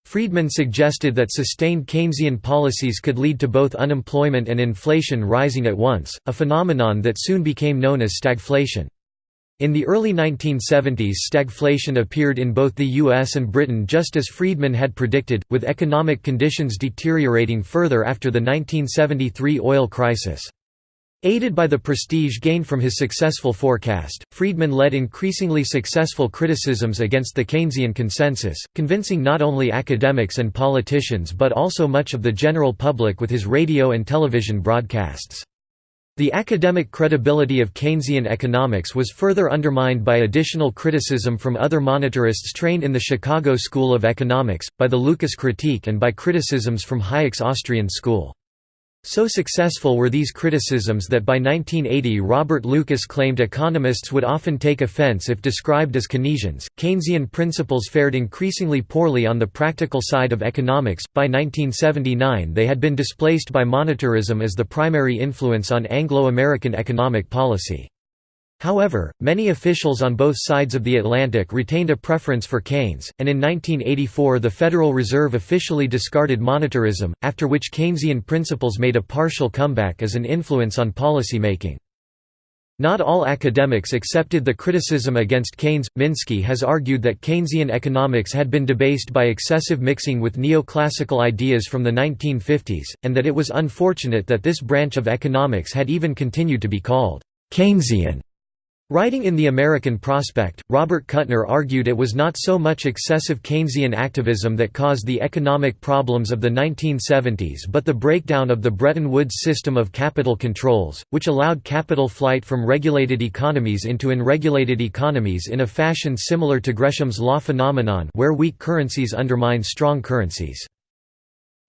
Friedman suggested that sustained Keynesian policies could lead to both unemployment and inflation rising at once, a phenomenon that soon became known as stagflation. In the early 1970s stagflation appeared in both the US and Britain just as Friedman had predicted, with economic conditions deteriorating further after the 1973 oil crisis. Aided by the prestige gained from his successful forecast, Friedman led increasingly successful criticisms against the Keynesian consensus, convincing not only academics and politicians but also much of the general public with his radio and television broadcasts. The academic credibility of Keynesian economics was further undermined by additional criticism from other monetarists trained in the Chicago School of Economics, by the Lucas critique and by criticisms from Hayek's Austrian school. So successful were these criticisms that by 1980 Robert Lucas claimed economists would often take offense if described as Keynesians. Keynesian principles fared increasingly poorly on the practical side of economics. By 1979, they had been displaced by monetarism as the primary influence on Anglo American economic policy. However, many officials on both sides of the Atlantic retained a preference for Keynes, and in 1984 the Federal Reserve officially discarded monetarism, after which Keynesian principles made a partial comeback as an influence on policy making. Not all academics accepted the criticism against Keynes. Minsky has argued that Keynesian economics had been debased by excessive mixing with neoclassical ideas from the 1950s, and that it was unfortunate that this branch of economics had even continued to be called Keynesian. Writing in The American Prospect, Robert Kuttner argued it was not so much excessive Keynesian activism that caused the economic problems of the 1970s but the breakdown of the Bretton Woods system of capital controls, which allowed capital flight from regulated economies into unregulated economies in a fashion similar to Gresham's law phenomenon where weak currencies undermine strong currencies.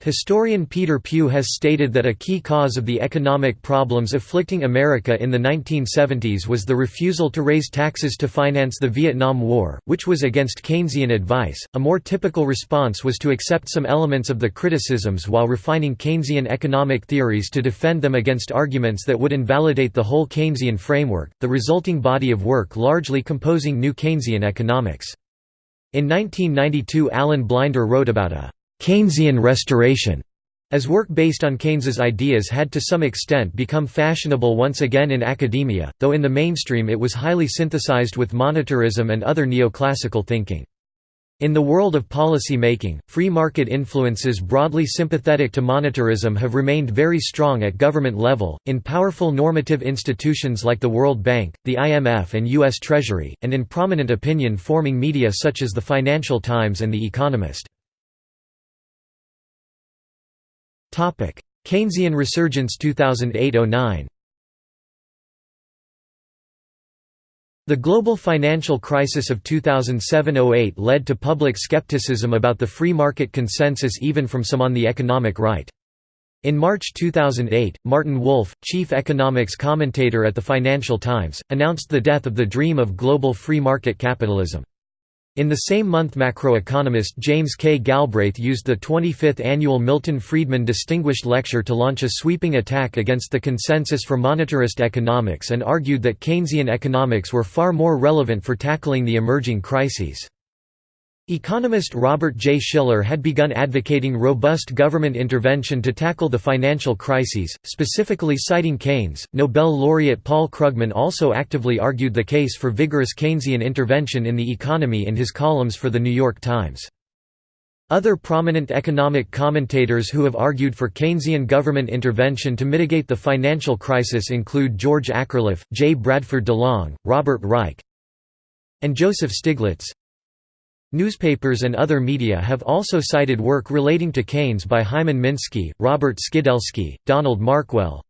Historian Peter Pugh has stated that a key cause of the economic problems afflicting America in the 1970s was the refusal to raise taxes to finance the Vietnam War, which was against Keynesian advice. A more typical response was to accept some elements of the criticisms while refining Keynesian economic theories to defend them against arguments that would invalidate the whole Keynesian framework, the resulting body of work largely composing new Keynesian economics. In 1992 Alan Blinder wrote about a Keynesian restoration, as work based on Keynes's ideas had to some extent become fashionable once again in academia, though in the mainstream it was highly synthesized with monetarism and other neoclassical thinking. In the world of policy making, free market influences broadly sympathetic to monetarism have remained very strong at government level, in powerful normative institutions like the World Bank, the IMF and U.S. Treasury, and in prominent opinion-forming media such as the Financial Times and The Economist. Keynesian resurgence 2008–09 The global financial crisis of 2007–08 led to public skepticism about the free market consensus even from some on the economic right. In March 2008, Martin Wolf, chief economics commentator at the Financial Times, announced the death of the dream of global free market capitalism. In the same month macroeconomist James K. Galbraith used the 25th annual Milton Friedman Distinguished Lecture to launch a sweeping attack against the consensus for monetarist economics and argued that Keynesian economics were far more relevant for tackling the emerging crises. Economist Robert J. Shiller had begun advocating robust government intervention to tackle the financial crises, specifically citing Keynes. Nobel laureate Paul Krugman also actively argued the case for vigorous Keynesian intervention in the economy in his columns for The New York Times. Other prominent economic commentators who have argued for Keynesian government intervention to mitigate the financial crisis include George Akerlof, J. Bradford DeLong, Robert Reich, and Joseph Stiglitz. Newspapers and other media have also cited work relating to Keynes by Hyman Minsky, Robert Skidelsky, Donald Markwell,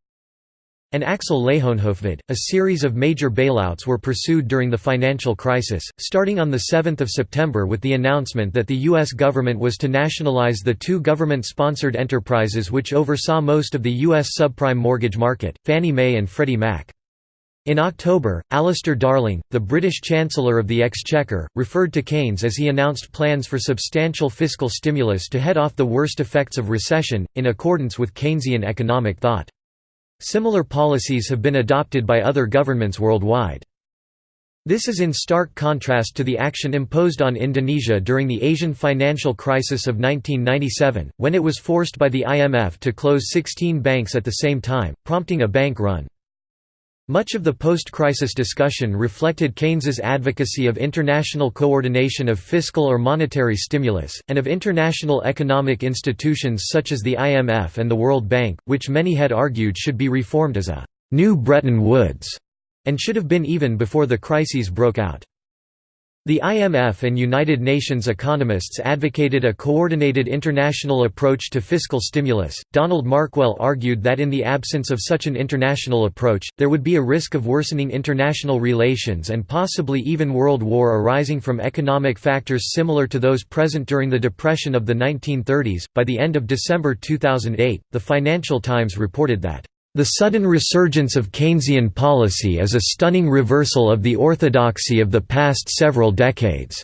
and Axel Leijonhufvud. A series of major bailouts were pursued during the financial crisis, starting on 7 September with the announcement that the U.S. government was to nationalize the two government-sponsored enterprises which oversaw most of the U.S. subprime mortgage market, Fannie Mae and Freddie Mac. In October, Alistair Darling, the British Chancellor of the Exchequer, referred to Keynes as he announced plans for substantial fiscal stimulus to head off the worst effects of recession, in accordance with Keynesian economic thought. Similar policies have been adopted by other governments worldwide. This is in stark contrast to the action imposed on Indonesia during the Asian financial crisis of 1997, when it was forced by the IMF to close 16 banks at the same time, prompting a bank run. Much of the post-crisis discussion reflected Keynes's advocacy of international coordination of fiscal or monetary stimulus, and of international economic institutions such as the IMF and the World Bank, which many had argued should be reformed as a «new Bretton Woods» and should have been even before the crises broke out. The IMF and United Nations economists advocated a coordinated international approach to fiscal stimulus. Donald Markwell argued that in the absence of such an international approach, there would be a risk of worsening international relations and possibly even world war arising from economic factors similar to those present during the Depression of the 1930s. By the end of December 2008, the Financial Times reported that the sudden resurgence of Keynesian policy is a stunning reversal of the orthodoxy of the past several decades.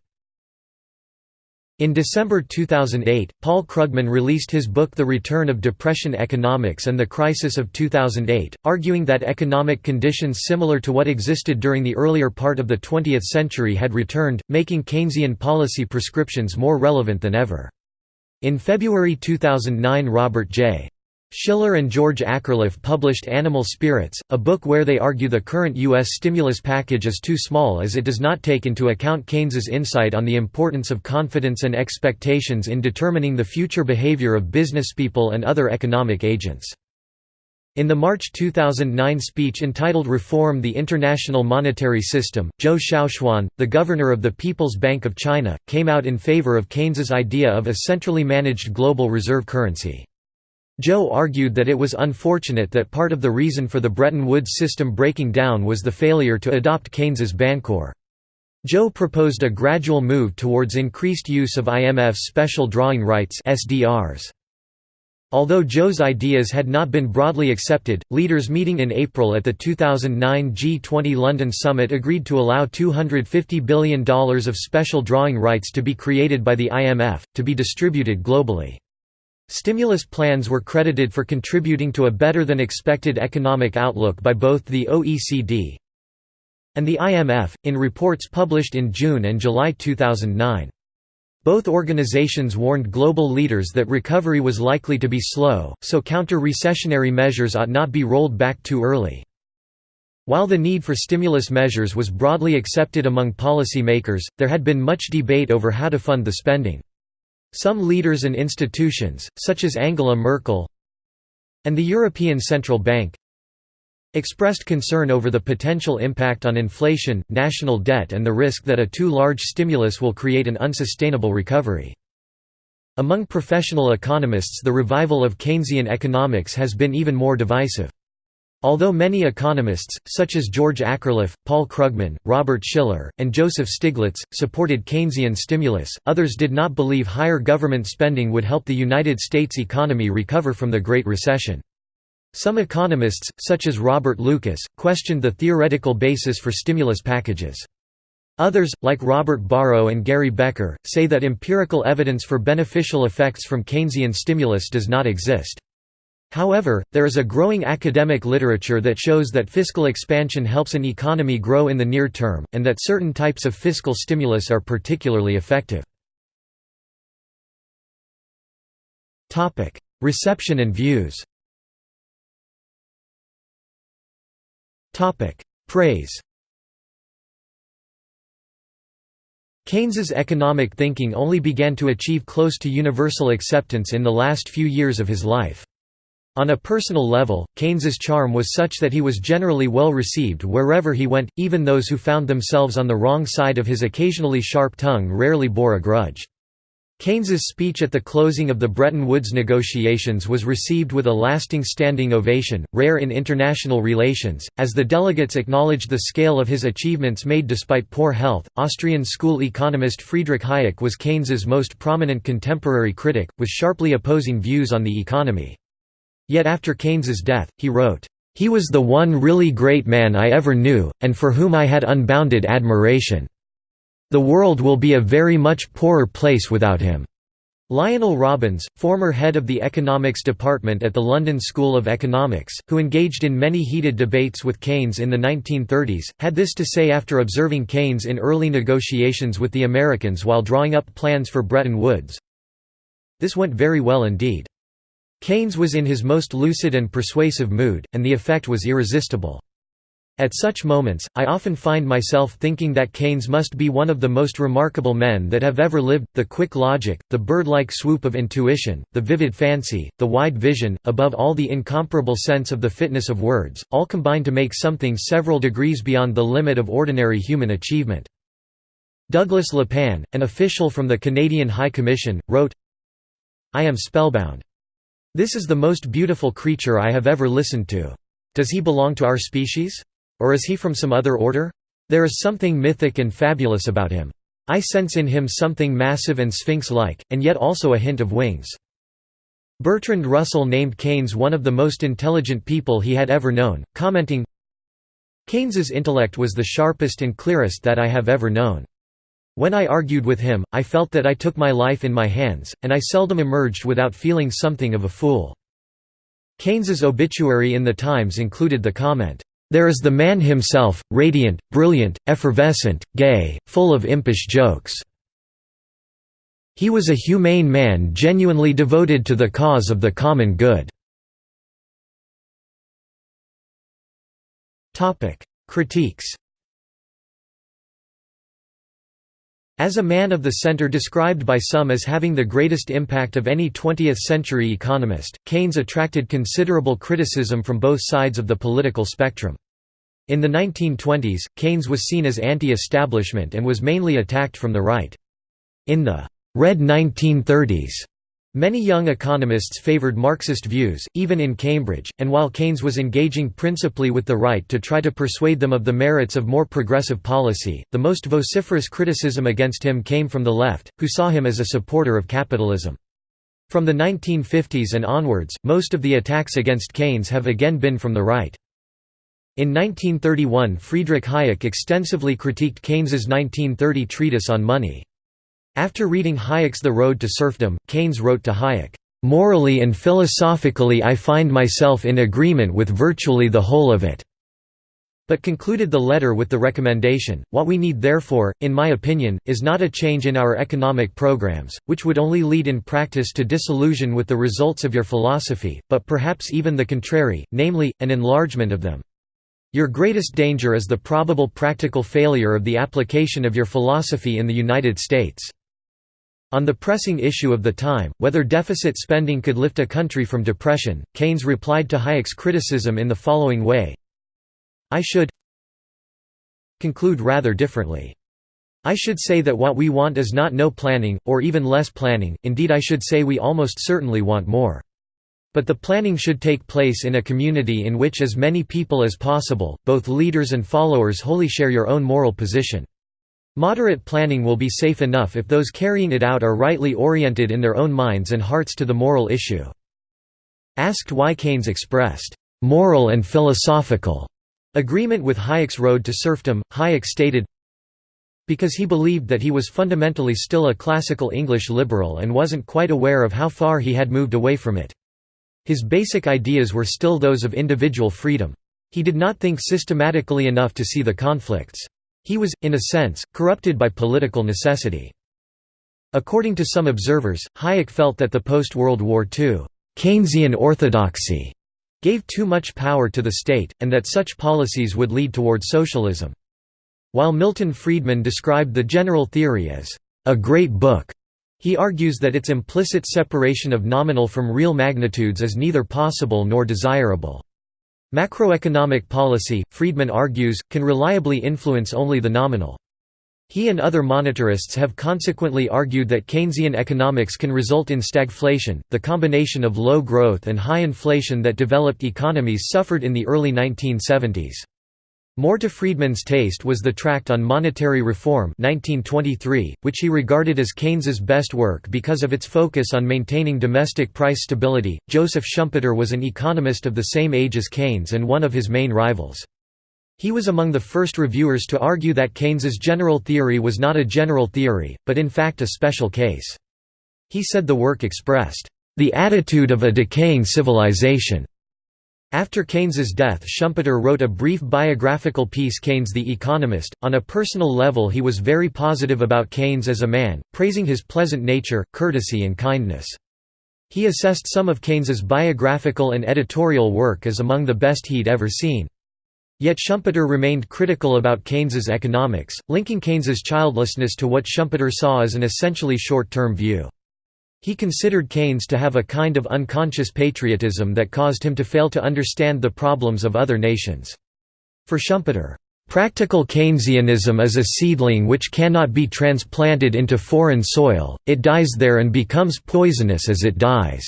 In December 2008, Paul Krugman released his book The Return of Depression Economics and the Crisis of 2008, arguing that economic conditions similar to what existed during the earlier part of the 20th century had returned, making Keynesian policy prescriptions more relevant than ever. In February 2009 Robert J. Shiller and George Akerlof published Animal Spirits, a book where they argue the current U.S. stimulus package is too small as it does not take into account Keynes's insight on the importance of confidence and expectations in determining the future behavior of businesspeople and other economic agents. In the March 2009 speech entitled Reform the International Monetary System, Zhou Xiaochuan, the governor of the People's Bank of China, came out in favor of Keynes's idea of a centrally managed global reserve currency. Zhou argued that it was unfortunate that part of the reason for the Bretton Woods system breaking down was the failure to adopt Keynes's Bancor. Zhou proposed a gradual move towards increased use of IMF's special drawing rights SDRs. Although Zhou's ideas had not been broadly accepted, leaders meeting in April at the 2009 G20 London summit agreed to allow $250 billion of special drawing rights to be created by the IMF, to be distributed globally. Stimulus plans were credited for contributing to a better-than-expected economic outlook by both the OECD and the IMF, in reports published in June and July 2009. Both organizations warned global leaders that recovery was likely to be slow, so counter-recessionary measures ought not be rolled back too early. While the need for stimulus measures was broadly accepted among policy makers, there had been much debate over how to fund the spending. Some leaders and institutions, such as Angela Merkel and the European Central Bank, expressed concern over the potential impact on inflation, national debt and the risk that a too large stimulus will create an unsustainable recovery. Among professional economists the revival of Keynesian economics has been even more divisive. Although many economists, such as George Akerlof, Paul Krugman, Robert Shiller, and Joseph Stiglitz, supported Keynesian stimulus, others did not believe higher government spending would help the United States economy recover from the Great Recession. Some economists, such as Robert Lucas, questioned the theoretical basis for stimulus packages. Others, like Robert Barro and Gary Becker, say that empirical evidence for beneficial effects from Keynesian stimulus does not exist. However, there is a growing academic literature that shows that fiscal expansion helps an economy grow in the near term, and that certain types of fiscal stimulus are particularly effective. Reception and views Praise Keynes's economic thinking only began to achieve close to universal acceptance in the last few years of his life. On a personal level, Keynes's charm was such that he was generally well received wherever he went, even those who found themselves on the wrong side of his occasionally sharp tongue rarely bore a grudge. Keynes's speech at the closing of the Bretton Woods negotiations was received with a lasting standing ovation, rare in international relations, as the delegates acknowledged the scale of his achievements made despite poor health. Austrian school economist Friedrich Hayek was Keynes's most prominent contemporary critic, with sharply opposing views on the economy. Yet after Keynes's death, he wrote, "He was the one really great man I ever knew, and for whom I had unbounded admiration." The world will be a very much poorer place without him. Lionel Robbins, former head of the economics department at the London School of Economics, who engaged in many heated debates with Keynes in the 1930s, had this to say after observing Keynes in early negotiations with the Americans while drawing up plans for Bretton Woods. This went very well indeed. Keynes was in his most lucid and persuasive mood, and the effect was irresistible. At such moments, I often find myself thinking that Keynes must be one of the most remarkable men that have ever lived, the quick logic, the bird-like swoop of intuition, the vivid fancy, the wide vision, above all the incomparable sense of the fitness of words, all combine to make something several degrees beyond the limit of ordinary human achievement. Douglas LePan, an official from the Canadian High Commission, wrote, I am spellbound. This is the most beautiful creature I have ever listened to. Does he belong to our species? Or is he from some other order? There is something mythic and fabulous about him. I sense in him something massive and sphinx-like, and yet also a hint of wings. Bertrand Russell named Keynes one of the most intelligent people he had ever known, commenting, Keynes's intellect was the sharpest and clearest that I have ever known. When I argued with him, I felt that I took my life in my hands, and I seldom emerged without feeling something of a fool. Keynes's obituary in The Times included the comment, there is the man himself, radiant, brilliant, effervescent, gay, full of impish jokes. He was a humane man genuinely devoted to the cause of the common good. Critiques As a man of the center described by some as having the greatest impact of any 20th-century economist, Keynes attracted considerable criticism from both sides of the political spectrum. In the 1920s, Keynes was seen as anti-establishment and was mainly attacked from the right. In the «Red 1930s», Many young economists favored Marxist views, even in Cambridge, and while Keynes was engaging principally with the right to try to persuade them of the merits of more progressive policy, the most vociferous criticism against him came from the left, who saw him as a supporter of capitalism. From the 1950s and onwards, most of the attacks against Keynes have again been from the right. In 1931 Friedrich Hayek extensively critiqued Keynes's 1930 treatise on money. After reading Hayek's The Road to Serfdom, Keynes wrote to Hayek, "...morally and philosophically I find myself in agreement with virtually the whole of it." but concluded the letter with the recommendation, what we need therefore, in my opinion, is not a change in our economic programs, which would only lead in practice to disillusion with the results of your philosophy, but perhaps even the contrary, namely, an enlargement of them. Your greatest danger is the probable practical failure of the application of your philosophy in the United States. On the pressing issue of the time, whether deficit spending could lift a country from depression, Keynes replied to Hayek's criticism in the following way, I should conclude rather differently. I should say that what we want is not no planning, or even less planning, indeed I should say we almost certainly want more. But the planning should take place in a community in which as many people as possible, both leaders and followers wholly share your own moral position. Moderate planning will be safe enough if those carrying it out are rightly oriented in their own minds and hearts to the moral issue. Asked why Keynes expressed, "...moral and philosophical," Agreement with Hayek's road to serfdom, Hayek stated, because he believed that he was fundamentally still a classical English liberal and wasn't quite aware of how far he had moved away from it. His basic ideas were still those of individual freedom. He did not think systematically enough to see the conflicts. He was, in a sense, corrupted by political necessity. According to some observers, Hayek felt that the post-World War II Keynesian orthodoxy gave too much power to the state, and that such policies would lead toward socialism. While Milton Friedman described the general theory as a great book, he argues that its implicit separation of nominal from real magnitudes is neither possible nor desirable. Macroeconomic policy, Friedman argues, can reliably influence only the nominal. He and other monetarists have consequently argued that Keynesian economics can result in stagflation, the combination of low growth and high inflation that developed economies suffered in the early 1970s. More to Friedman's taste was the Tract on Monetary Reform 1923, which he regarded as Keynes's best work because of its focus on maintaining domestic price stability. Joseph Schumpeter was an economist of the same age as Keynes and one of his main rivals. He was among the first reviewers to argue that Keynes's general theory was not a general theory, but in fact a special case. He said the work expressed, "...the attitude of a decaying civilization." After Keynes's death Schumpeter wrote a brief biographical piece Keynes the Economist. On a personal level he was very positive about Keynes as a man, praising his pleasant nature, courtesy and kindness. He assessed some of Keynes's biographical and editorial work as among the best he'd ever seen. Yet Schumpeter remained critical about Keynes's economics, linking Keynes's childlessness to what Schumpeter saw as an essentially short-term view. He considered Keynes to have a kind of unconscious patriotism that caused him to fail to understand the problems of other nations. For Schumpeter, "...practical Keynesianism is a seedling which cannot be transplanted into foreign soil, it dies there and becomes poisonous as it dies."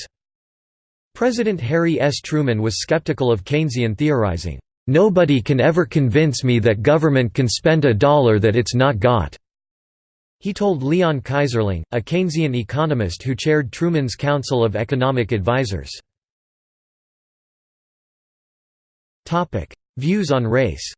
President Harry S. Truman was skeptical of Keynesian theorizing. Nobody can ever convince me that government can spend a dollar that it's not got." He told Leon Keyserling, a Keynesian economist who chaired Truman's Council of Economic Advisers. Views on race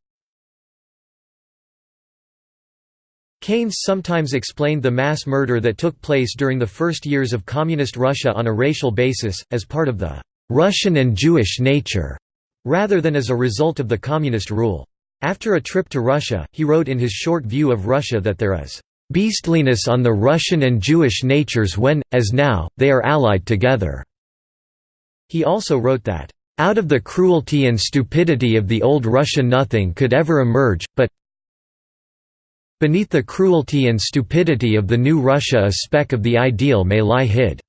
Keynes sometimes explained the mass murder that took place during the first years of Communist Russia on a racial basis, as part of the «Russian and Jewish nature» rather than as a result of the communist rule. After a trip to Russia, he wrote in his short view of Russia that there is beastliness on the Russian and Jewish natures when, as now, they are allied together." He also wrote that, "...out of the cruelty and stupidity of the old Russia nothing could ever emerge, but beneath the cruelty and stupidity of the new Russia a speck of the ideal may lie hid."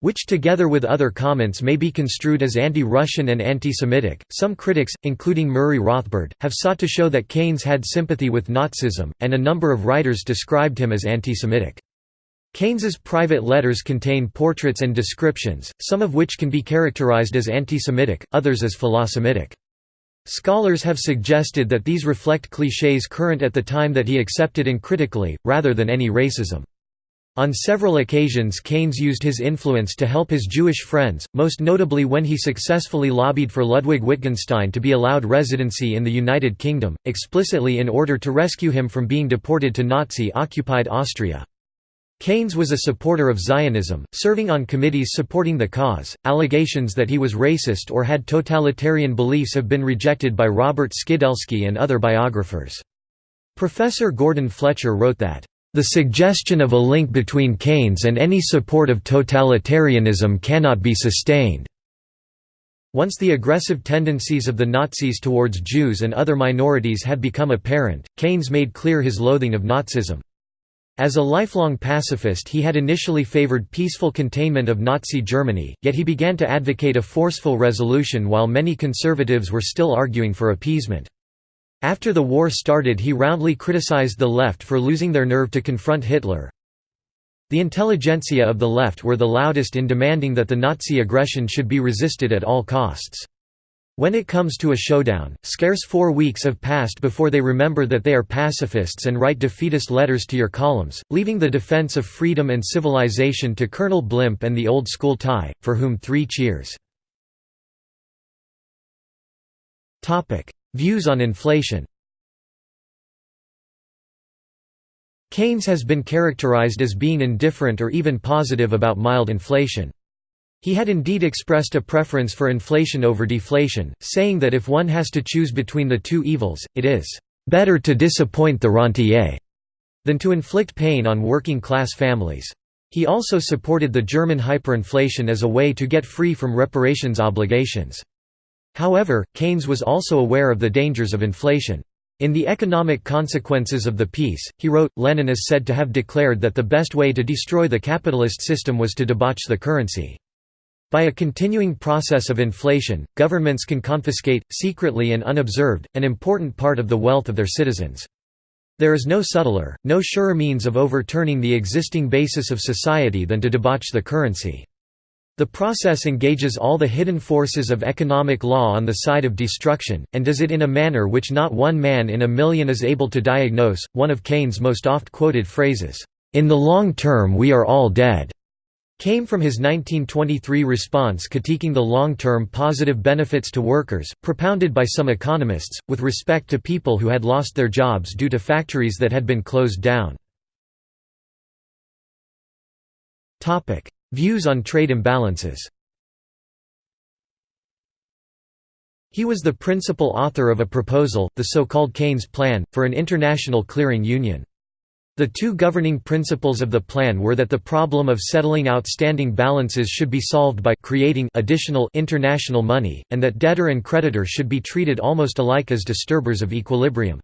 Which together with other comments may be construed as anti-Russian and anti-Semitic. Some critics, including Murray Rothbard, have sought to show that Keynes had sympathy with Nazism, and a number of writers described him as anti-Semitic. Keynes's private letters contain portraits and descriptions, some of which can be characterized as anti-Semitic, others as philosemitic. Scholars have suggested that these reflect clichés current at the time that he accepted and uncritically, rather than any racism. On several occasions Keynes used his influence to help his Jewish friends, most notably when he successfully lobbied for Ludwig Wittgenstein to be allowed residency in the United Kingdom, explicitly in order to rescue him from being deported to Nazi-occupied Austria. Keynes was a supporter of Zionism, serving on committees supporting the cause. Allegations that he was racist or had totalitarian beliefs have been rejected by Robert Skidelsky and other biographers. Professor Gordon Fletcher wrote that, the suggestion of a link between Keynes and any support of totalitarianism cannot be sustained. Once the aggressive tendencies of the Nazis towards Jews and other minorities had become apparent, Keynes made clear his loathing of Nazism. As a lifelong pacifist he had initially favored peaceful containment of Nazi Germany, yet he began to advocate a forceful resolution while many conservatives were still arguing for appeasement. After the war started he roundly criticized the left for losing their nerve to confront Hitler. The intelligentsia of the left were the loudest in demanding that the Nazi aggression should be resisted at all costs. When it comes to a showdown, scarce four weeks have passed before they remember that they are pacifists and write defeatist letters to your columns, leaving the defense of freedom and civilization to Colonel Blimp and the old school tie, for whom three cheers. Views on inflation Keynes has been characterized as being indifferent or even positive about mild inflation. He had indeed expressed a preference for inflation over deflation, saying that if one has to choose between the two evils, it is «better to disappoint the rentier» than to inflict pain on working-class families. He also supported the German hyperinflation as a way to get free from reparations obligations. However, Keynes was also aware of the dangers of inflation. In The Economic Consequences of the Peace, he wrote, Lenin is said to have declared that the best way to destroy the capitalist system was to debauch the currency. By a continuing process of inflation, governments can confiscate, secretly and unobserved, an important part of the wealth of their citizens. There is no subtler, no surer means of overturning the existing basis of society than to debauch the currency. The process engages all the hidden forces of economic law on the side of destruction, and does it in a manner which not one man in a million is able to diagnose. One of Keynes' most oft quoted phrases, In the long term we are all dead, came from his 1923 response critiquing the long-term positive benefits to workers, propounded by some economists, with respect to people who had lost their jobs due to factories that had been closed down. Views on trade imbalances He was the principal author of a proposal, the so-called Keynes Plan, for an international clearing union. The two governing principles of the plan were that the problem of settling outstanding balances should be solved by creating additional international money, and that debtor and creditor should be treated almost alike as disturbers of equilibrium.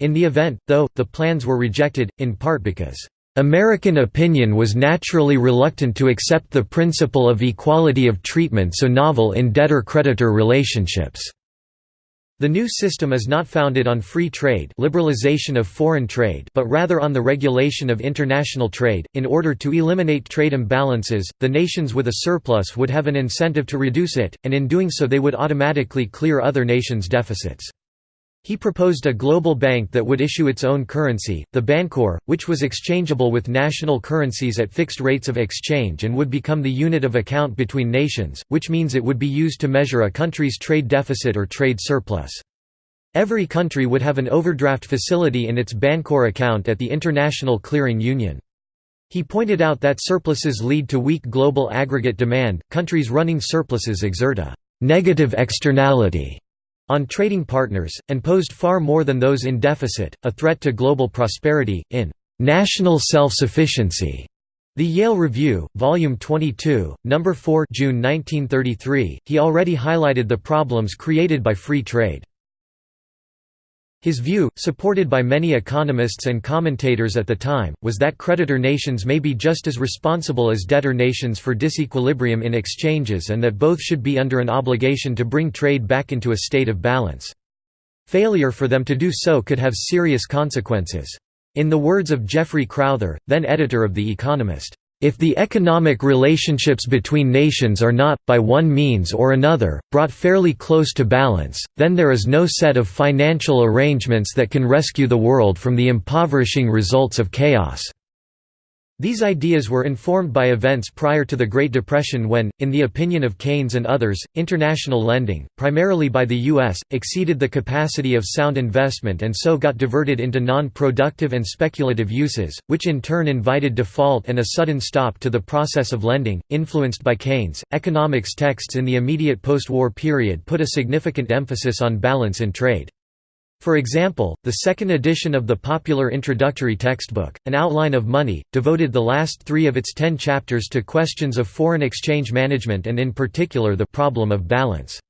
In the event, though, the plans were rejected, in part because American opinion was naturally reluctant to accept the principle of equality of treatment so novel in debtor-creditor relationships. The new system is not founded on free trade, liberalization of foreign trade, but rather on the regulation of international trade. In order to eliminate trade imbalances, the nations with a surplus would have an incentive to reduce it, and in doing so they would automatically clear other nations' deficits. He proposed a global bank that would issue its own currency, the Bancor, which was exchangeable with national currencies at fixed rates of exchange and would become the unit of account between nations, which means it would be used to measure a country's trade deficit or trade surplus. Every country would have an overdraft facility in its Bancor account at the International Clearing Union. He pointed out that surpluses lead to weak global aggregate demand, countries running surpluses exert a «negative externality» on trading partners, and posed far more than those in deficit, a threat to global prosperity, in "'national self-sufficiency' The Yale Review, Volume 22, No. 4 June 1933, he already highlighted the problems created by free trade. His view, supported by many economists and commentators at the time, was that creditor nations may be just as responsible as debtor nations for disequilibrium in exchanges and that both should be under an obligation to bring trade back into a state of balance. Failure for them to do so could have serious consequences. In the words of Geoffrey Crowther, then editor of The Economist, if the economic relationships between nations are not, by one means or another, brought fairly close to balance, then there is no set of financial arrangements that can rescue the world from the impoverishing results of chaos. These ideas were informed by events prior to the Great Depression when, in the opinion of Keynes and others, international lending, primarily by the U.S., exceeded the capacity of sound investment and so got diverted into non-productive and speculative uses, which in turn invited default and a sudden stop to the process of lending. Influenced by Keynes, economics texts in the immediate post-war period put a significant emphasis on balance in trade. For example, the second edition of the popular introductory textbook, An Outline of Money, devoted the last three of its ten chapters to questions of foreign exchange management and in particular the problem of balance.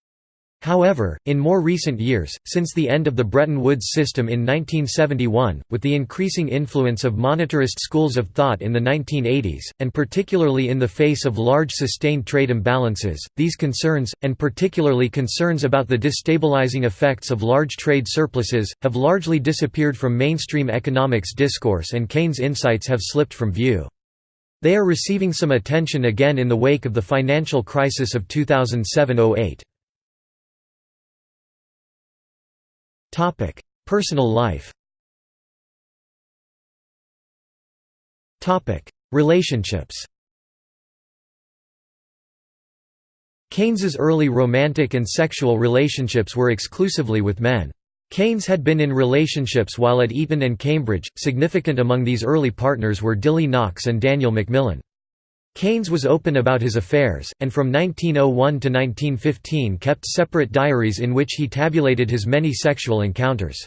However, in more recent years, since the end of the Bretton Woods system in 1971, with the increasing influence of monetarist schools of thought in the 1980s, and particularly in the face of large sustained trade imbalances, these concerns, and particularly concerns about the destabilizing effects of large trade surpluses, have largely disappeared from mainstream economics discourse and Keynes' insights have slipped from view. They are receiving some attention again in the wake of the financial crisis of 2007–08. Topic: Personal life. Topic: Relationships. Keynes's early romantic and sexual relationships were exclusively with men. Keynes had been in relationships while at Eton and Cambridge. Significant among these early partners were Dilly Knox and Daniel Macmillan. Keynes was open about his affairs, and from 1901 to 1915 kept separate diaries in which he tabulated his many sexual encounters.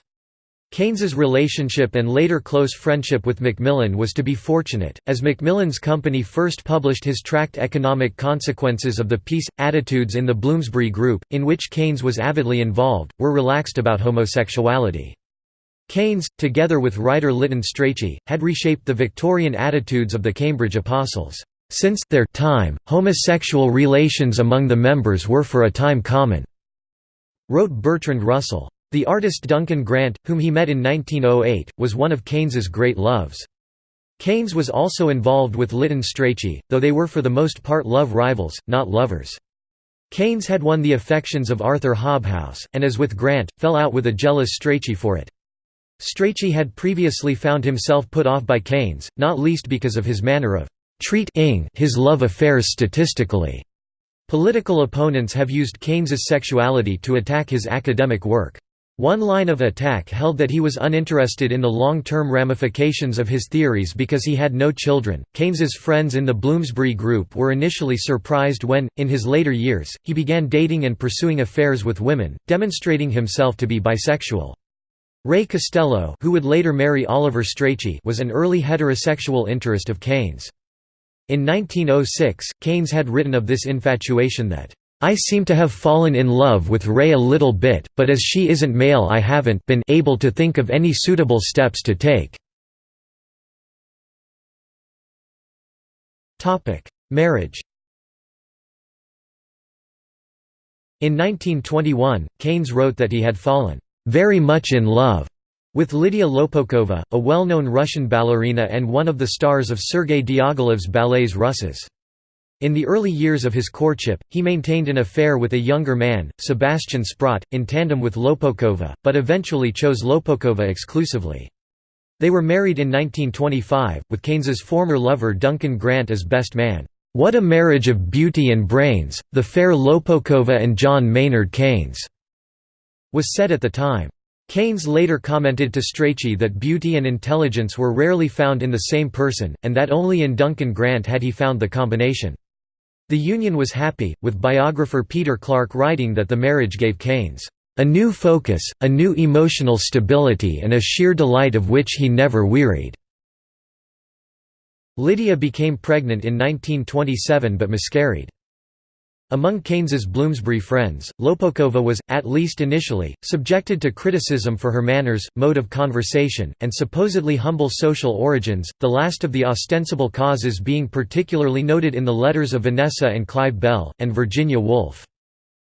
Keynes's relationship and later close friendship with Macmillan was to be fortunate, as Macmillan's company first published his tract Economic Consequences of the Peace. Attitudes in the Bloomsbury Group, in which Keynes was avidly involved, were relaxed about homosexuality. Keynes, together with writer Lytton Strachey, had reshaped the Victorian attitudes of the Cambridge Apostles. Since their time, homosexual relations among the members were for a time common, wrote Bertrand Russell. The artist Duncan Grant, whom he met in 1908, was one of Keynes's great loves. Keynes was also involved with Lytton Strachey, though they were for the most part love rivals, not lovers. Keynes had won the affections of Arthur Hobhouse, and as with Grant, fell out with a jealous Strachey for it. Strachey had previously found himself put off by Keynes, not least because of his manner of treating his love affairs statistically. Political opponents have used Keynes's sexuality to attack his academic work. One line of attack held that he was uninterested in the long-term ramifications of his theories because he had no children. Keynes's friends in the Bloomsbury group were initially surprised when, in his later years, he began dating and pursuing affairs with women, demonstrating himself to be bisexual. Ray Costello, who would later marry Oliver Strachey, was an early heterosexual interest of Keynes. In 1906, Keynes had written of this infatuation that, "...I seem to have fallen in love with Ray a little bit, but as she isn't male I haven't been able to think of any suitable steps to take." Marriage In 1921, Keynes wrote that he had fallen, "...very much in love." With Lydia Lopokova, a well-known Russian ballerina and one of the stars of Sergei Diaghilev's ballets Russes. In the early years of his courtship, he maintained an affair with a younger man, Sebastian Sprott, in tandem with Lopokova, but eventually chose Lopokova exclusively. They were married in 1925, with Keynes's former lover Duncan Grant as best man. "'What a marriage of beauty and brains, the fair Lopokova and John Maynard Keynes' was said at the time. Keynes later commented to Strachey that beauty and intelligence were rarely found in the same person, and that only in Duncan Grant had he found the combination. The union was happy, with biographer Peter Clarke writing that the marriage gave Keynes, "...a new focus, a new emotional stability and a sheer delight of which he never wearied." Lydia became pregnant in 1927 but miscarried. Among Keynes's Bloomsbury friends, Lopokova was, at least initially, subjected to criticism for her manners, mode of conversation, and supposedly humble social origins, the last of the ostensible causes being particularly noted in the letters of Vanessa and Clive Bell, and Virginia Woolf.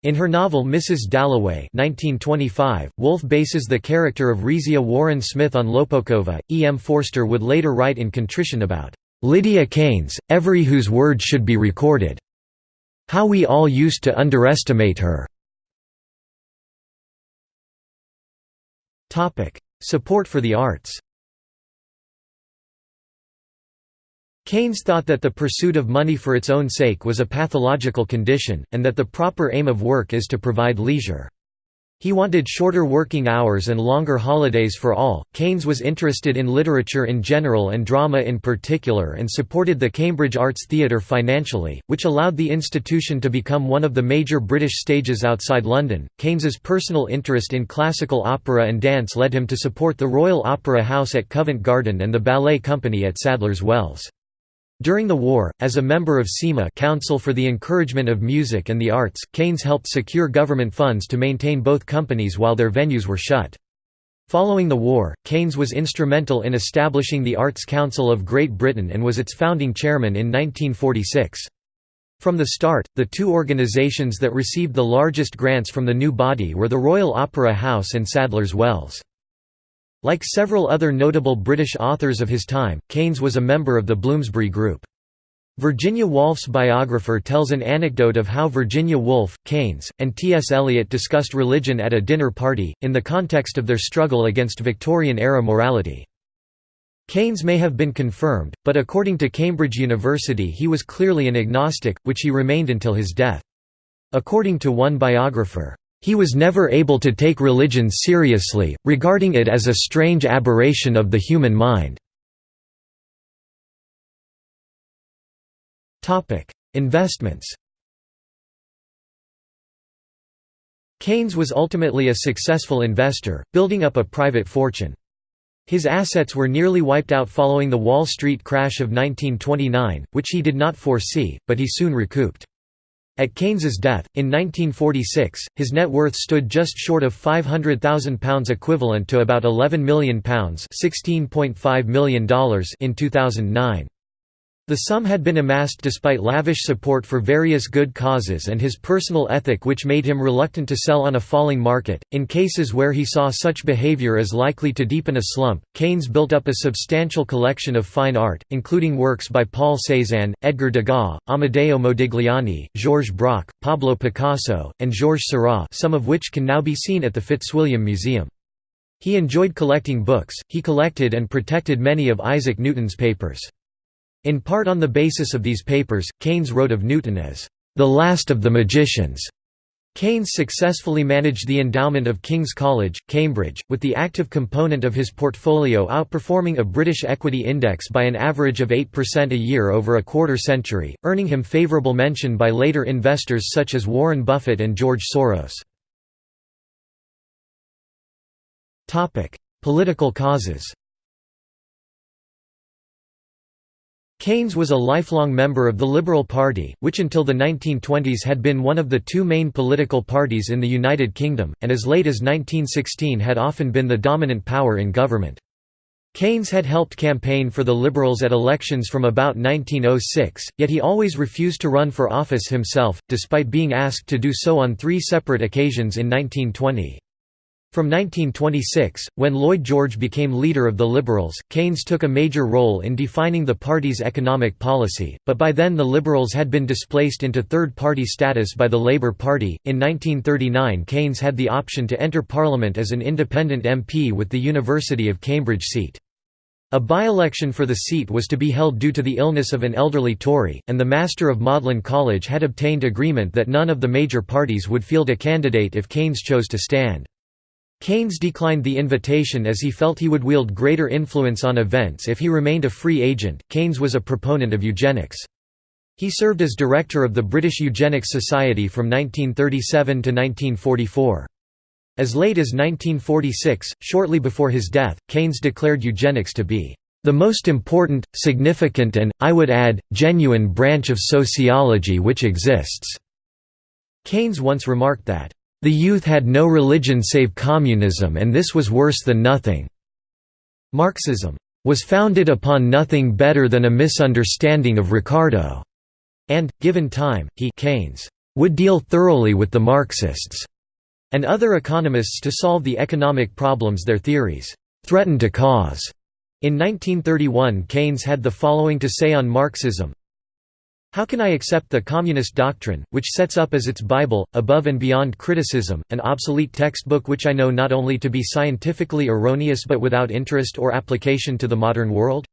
In her novel Mrs. Dalloway 1925, Woolf bases the character of Rezia Warren Smith on Lopokova. E. M. Forster would later write in Contrition about Lydia Keynes, every whose word should be recorded. How we all used to underestimate her. Topic: Support for the arts Keynes thought that the pursuit of money for its own sake was a pathological condition, and that the proper aim of work is to provide leisure. He wanted shorter working hours and longer holidays for all. Keynes was interested in literature in general and drama in particular and supported the Cambridge Arts Theatre financially, which allowed the institution to become one of the major British stages outside London. Keynes's personal interest in classical opera and dance led him to support the Royal Opera House at Covent Garden and the Ballet Company at Sadler's Wells. During the war, as a member of CEMA Council for the Encouragement of Music and the Arts, Keynes helped secure government funds to maintain both companies while their venues were shut. Following the war, Keynes was instrumental in establishing the Arts Council of Great Britain and was its founding chairman in 1946. From the start, the two organisations that received the largest grants from the new body were the Royal Opera House and Sadler's Wells. Like several other notable British authors of his time, Keynes was a member of the Bloomsbury Group. Virginia Woolf's biographer tells an anecdote of how Virginia Woolf, Keynes, and T.S. Eliot discussed religion at a dinner party, in the context of their struggle against Victorian-era morality. Keynes may have been confirmed, but according to Cambridge University he was clearly an agnostic, which he remained until his death. According to one biographer, he was never able to take religion seriously, regarding it as a strange aberration of the human mind. Investments Keynes was ultimately a successful investor, building up a private fortune. His assets were nearly wiped out following the Wall Street crash of 1929, which he did not foresee, but he soon recouped. At Keynes's death, in 1946, his net worth stood just short of £500,000 equivalent to about £11 million $16.5 million in 2009. The sum had been amassed despite lavish support for various good causes and his personal ethic which made him reluctant to sell on a falling market. In cases where he saw such behavior as likely to deepen a slump, Keynes built up a substantial collection of fine art, including works by Paul Cézanne, Edgar Degas, Amedeo Modigliani, Georges Braque, Pablo Picasso, and Georges Seurat some of which can now be seen at the Fitzwilliam Museum. He enjoyed collecting books, he collected and protected many of Isaac Newton's papers. In part on the basis of these papers, Keynes wrote of Newton as, "...the last of the magicians." Keynes successfully managed the endowment of King's College, Cambridge, with the active component of his portfolio outperforming a British equity index by an average of 8% a year over a quarter century, earning him favourable mention by later investors such as Warren Buffett and George Soros. Political causes Keynes was a lifelong member of the Liberal Party, which until the 1920s had been one of the two main political parties in the United Kingdom, and as late as 1916 had often been the dominant power in government. Keynes had helped campaign for the Liberals at elections from about 1906, yet he always refused to run for office himself, despite being asked to do so on three separate occasions in 1920. From 1926, when Lloyd George became leader of the Liberals, Keynes took a major role in defining the party's economic policy, but by then the Liberals had been displaced into third party status by the Labour Party. In 1939, Keynes had the option to enter Parliament as an independent MP with the University of Cambridge seat. A by-election for the seat was to be held due to the illness of an elderly Tory, and the Master of Magdalen College had obtained agreement that none of the major parties would field a candidate if Keynes chose to stand. Keynes declined the invitation as he felt he would wield greater influence on events if he remained a free agent. Keynes was a proponent of eugenics. He served as director of the British Eugenics Society from 1937 to 1944. As late as 1946, shortly before his death, Keynes declared eugenics to be the most important, significant and, I would add, genuine branch of sociology which exists." Keynes once remarked that, the youth had no religion save communism and this was worse than nothing. Marxism was founded upon nothing better than a misunderstanding of Ricardo, and, given time, he Keynes would deal thoroughly with the Marxists and other economists to solve the economic problems their theories threatened to cause. In 1931 Keynes had the following to say on Marxism, how can I accept the communist doctrine, which sets up as its Bible, above and beyond criticism, an obsolete textbook which I know not only to be scientifically erroneous but without interest or application to the modern world?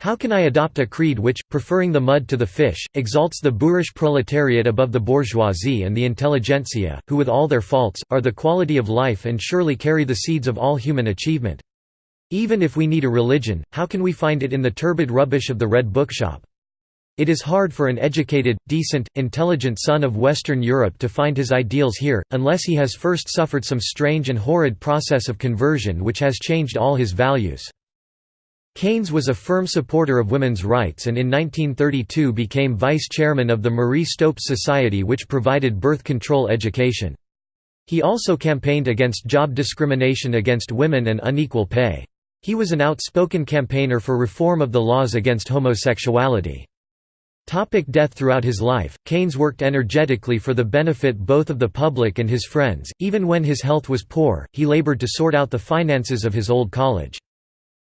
How can I adopt a creed which, preferring the mud to the fish, exalts the boorish proletariat above the bourgeoisie and the intelligentsia, who with all their faults, are the quality of life and surely carry the seeds of all human achievement? Even if we need a religion, how can we find it in the turbid rubbish of the Red Bookshop? It is hard for an educated, decent, intelligent son of Western Europe to find his ideals here, unless he has first suffered some strange and horrid process of conversion which has changed all his values. Keynes was a firm supporter of women's rights and in 1932 became vice-chairman of the Marie Stopes Society which provided birth control education. He also campaigned against job discrimination against women and unequal pay. He was an outspoken campaigner for reform of the laws against homosexuality. Topic death Throughout his life, Keynes worked energetically for the benefit both of the public and his friends. Even when his health was poor, he labored to sort out the finances of his old college.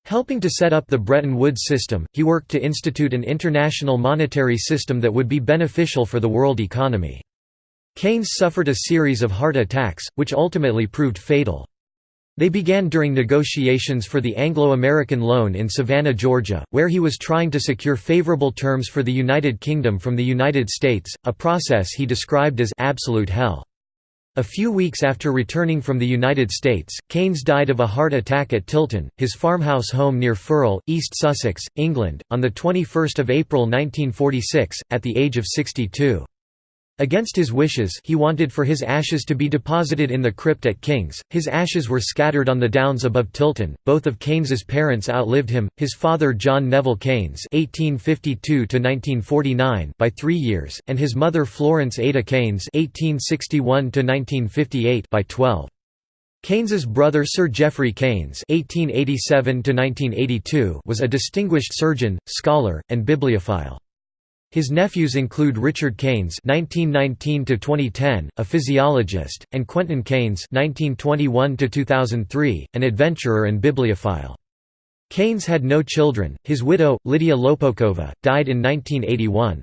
Helping to set up the Bretton Woods system, he worked to institute an international monetary system that would be beneficial for the world economy. Keynes suffered a series of heart attacks, which ultimately proved fatal. They began during negotiations for the Anglo-American loan in Savannah, Georgia, where he was trying to secure favorable terms for the United Kingdom from the United States, a process he described as «absolute hell». A few weeks after returning from the United States, Keynes died of a heart attack at Tilton, his farmhouse home near Firle, East Sussex, England, on 21 April 1946, at the age of 62. Against his wishes he wanted for his ashes to be deposited in the crypt at King's. His ashes were scattered on the downs above Tilton. Both of Keynes's parents outlived him, his father John Neville Keynes (1852–1949) by three years, and his mother Florence Ada Keynes (1861–1958) by twelve. Keynes's brother Sir Geoffrey Keynes (1887–1982) was a distinguished surgeon, scholar, and bibliophile. His nephews include Richard Keynes (1919–2010), a physiologist, and Quentin Keynes (1921–2003), an adventurer and bibliophile. Keynes had no children. His widow, Lydia Lopokova, died in 1981.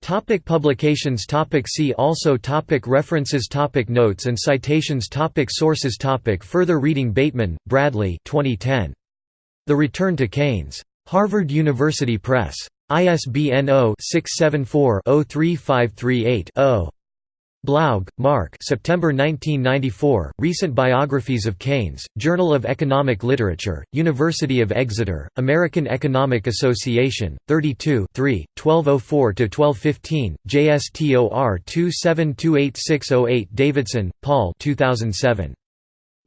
Topic publications topic See also topic References topic Notes and citations topic Sources topic Further reading Bateman, Bradley 2010. The Return to Keynes. Harvard University Press. ISBN 0-674-03538-0. Blaug, Mark September 1994, Recent Biographies of Keynes, Journal of Economic Literature, University of Exeter, American Economic Association, 32 1204–1215, JSTOR 2728608 Davidson, Paul 2007.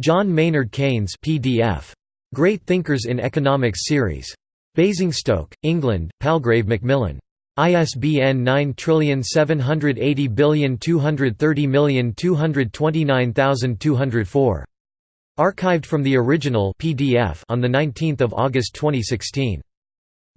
John Maynard Keynes PDF. Great Thinkers in Economics Series. Basingstoke, England, Palgrave Macmillan. ISBN 9780230229204. Archived from the original PDF on the 19th of August 2016.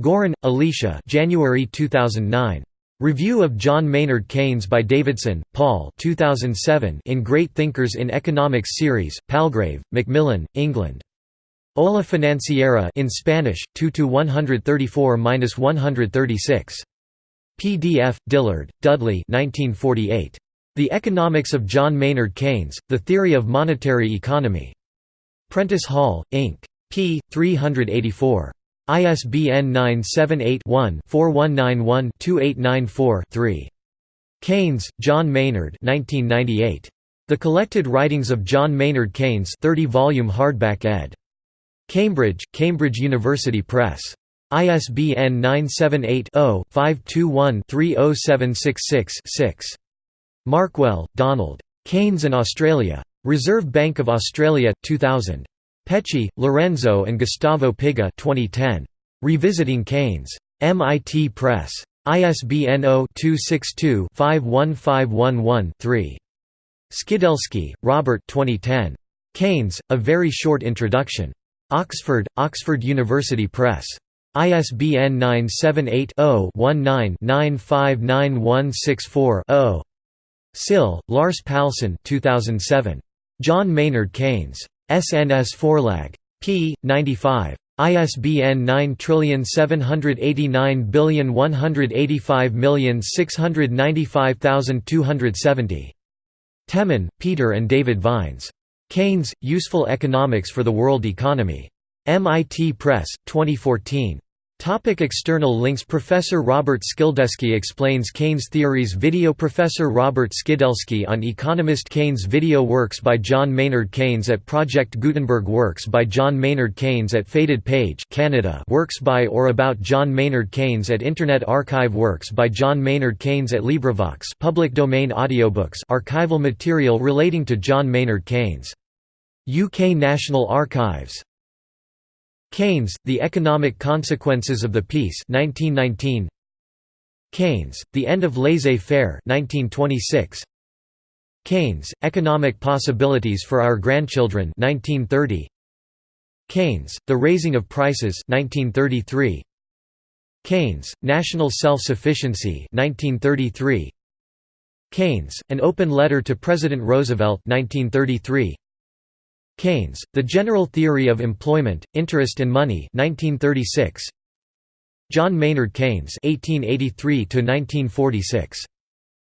Girón, Alicia. January 2009. Review of John Maynard Keynes by Davidson, Paul 2007 in Great Thinkers in Economics series, Palgrave, Macmillan, England. Ola Financiera in Spanish 2 to 134-136 PDF Dillard Dudley 1948 The Economics of John Maynard Keynes The Theory of Monetary Economy. Prentice Hall Inc. P 384 ISBN 978-1-4191-2894-3 Keynes, John Maynard 1998. The Collected Writings of John Maynard Keynes 30-volume hardback ed. Cambridge, Cambridge University Press. ISBN 978-0-521-30766-6. Markwell, Donald. Keynes and Australia. Reserve Bank of Australia, 2000. Pecchi, Lorenzo and Gustavo Piga 2010. Revisiting Keynes. MIT Press. ISBN 0-262-51511-3. Skidelsky, Robert 2010. Keynes, A Very Short Introduction. Oxford, Oxford University Press. ISBN 978-0-19-959164-0. Syll, Lars Palsson 2007. John Maynard Keynes. SNS Forlag. p. 95. ISBN 9789185695270. Temin, Peter and David Vines. Keynes, Useful Economics for the World Economy. MIT Press, 2014. Topic external links Professor Robert Skidelsky explains Keynes theories Video Professor Robert Skidelsky on economist Keynes Video Works by John Maynard Keynes at Project Gutenberg Works by John Maynard Keynes at Faded Page Canada Works by or about John Maynard Keynes at Internet Archive Works by John Maynard Keynes at LibriVox public domain audiobooks archival material relating to John Maynard Keynes. UK National Archives Keynes, The Economic Consequences of the Peace 1919. Keynes, The End of Laissez-faire 1926. Keynes, Economic Possibilities for Our Grandchildren 1930. Keynes, The Raising of Prices 1933. Keynes, National Self-Sufficiency 1933. Keynes, An Open Letter to President Roosevelt 1933. Keynes, The General Theory of Employment, Interest and Money 1936. John Maynard Keynes (1883–1946),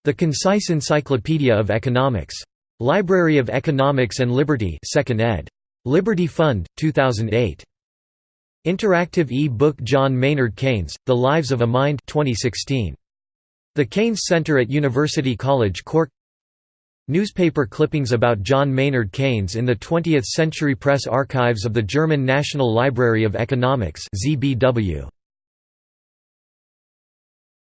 The Concise Encyclopedia of Economics. Library of Economics and Liberty, 2nd ed. Liberty Fund, 2008. Interactive e-book John Maynard Keynes, The Lives of a Mind 2016. The Keynes Center at University College Cork Newspaper clippings about John Maynard Keynes in the 20th Century Press Archives of the German National Library of Economics ZBW.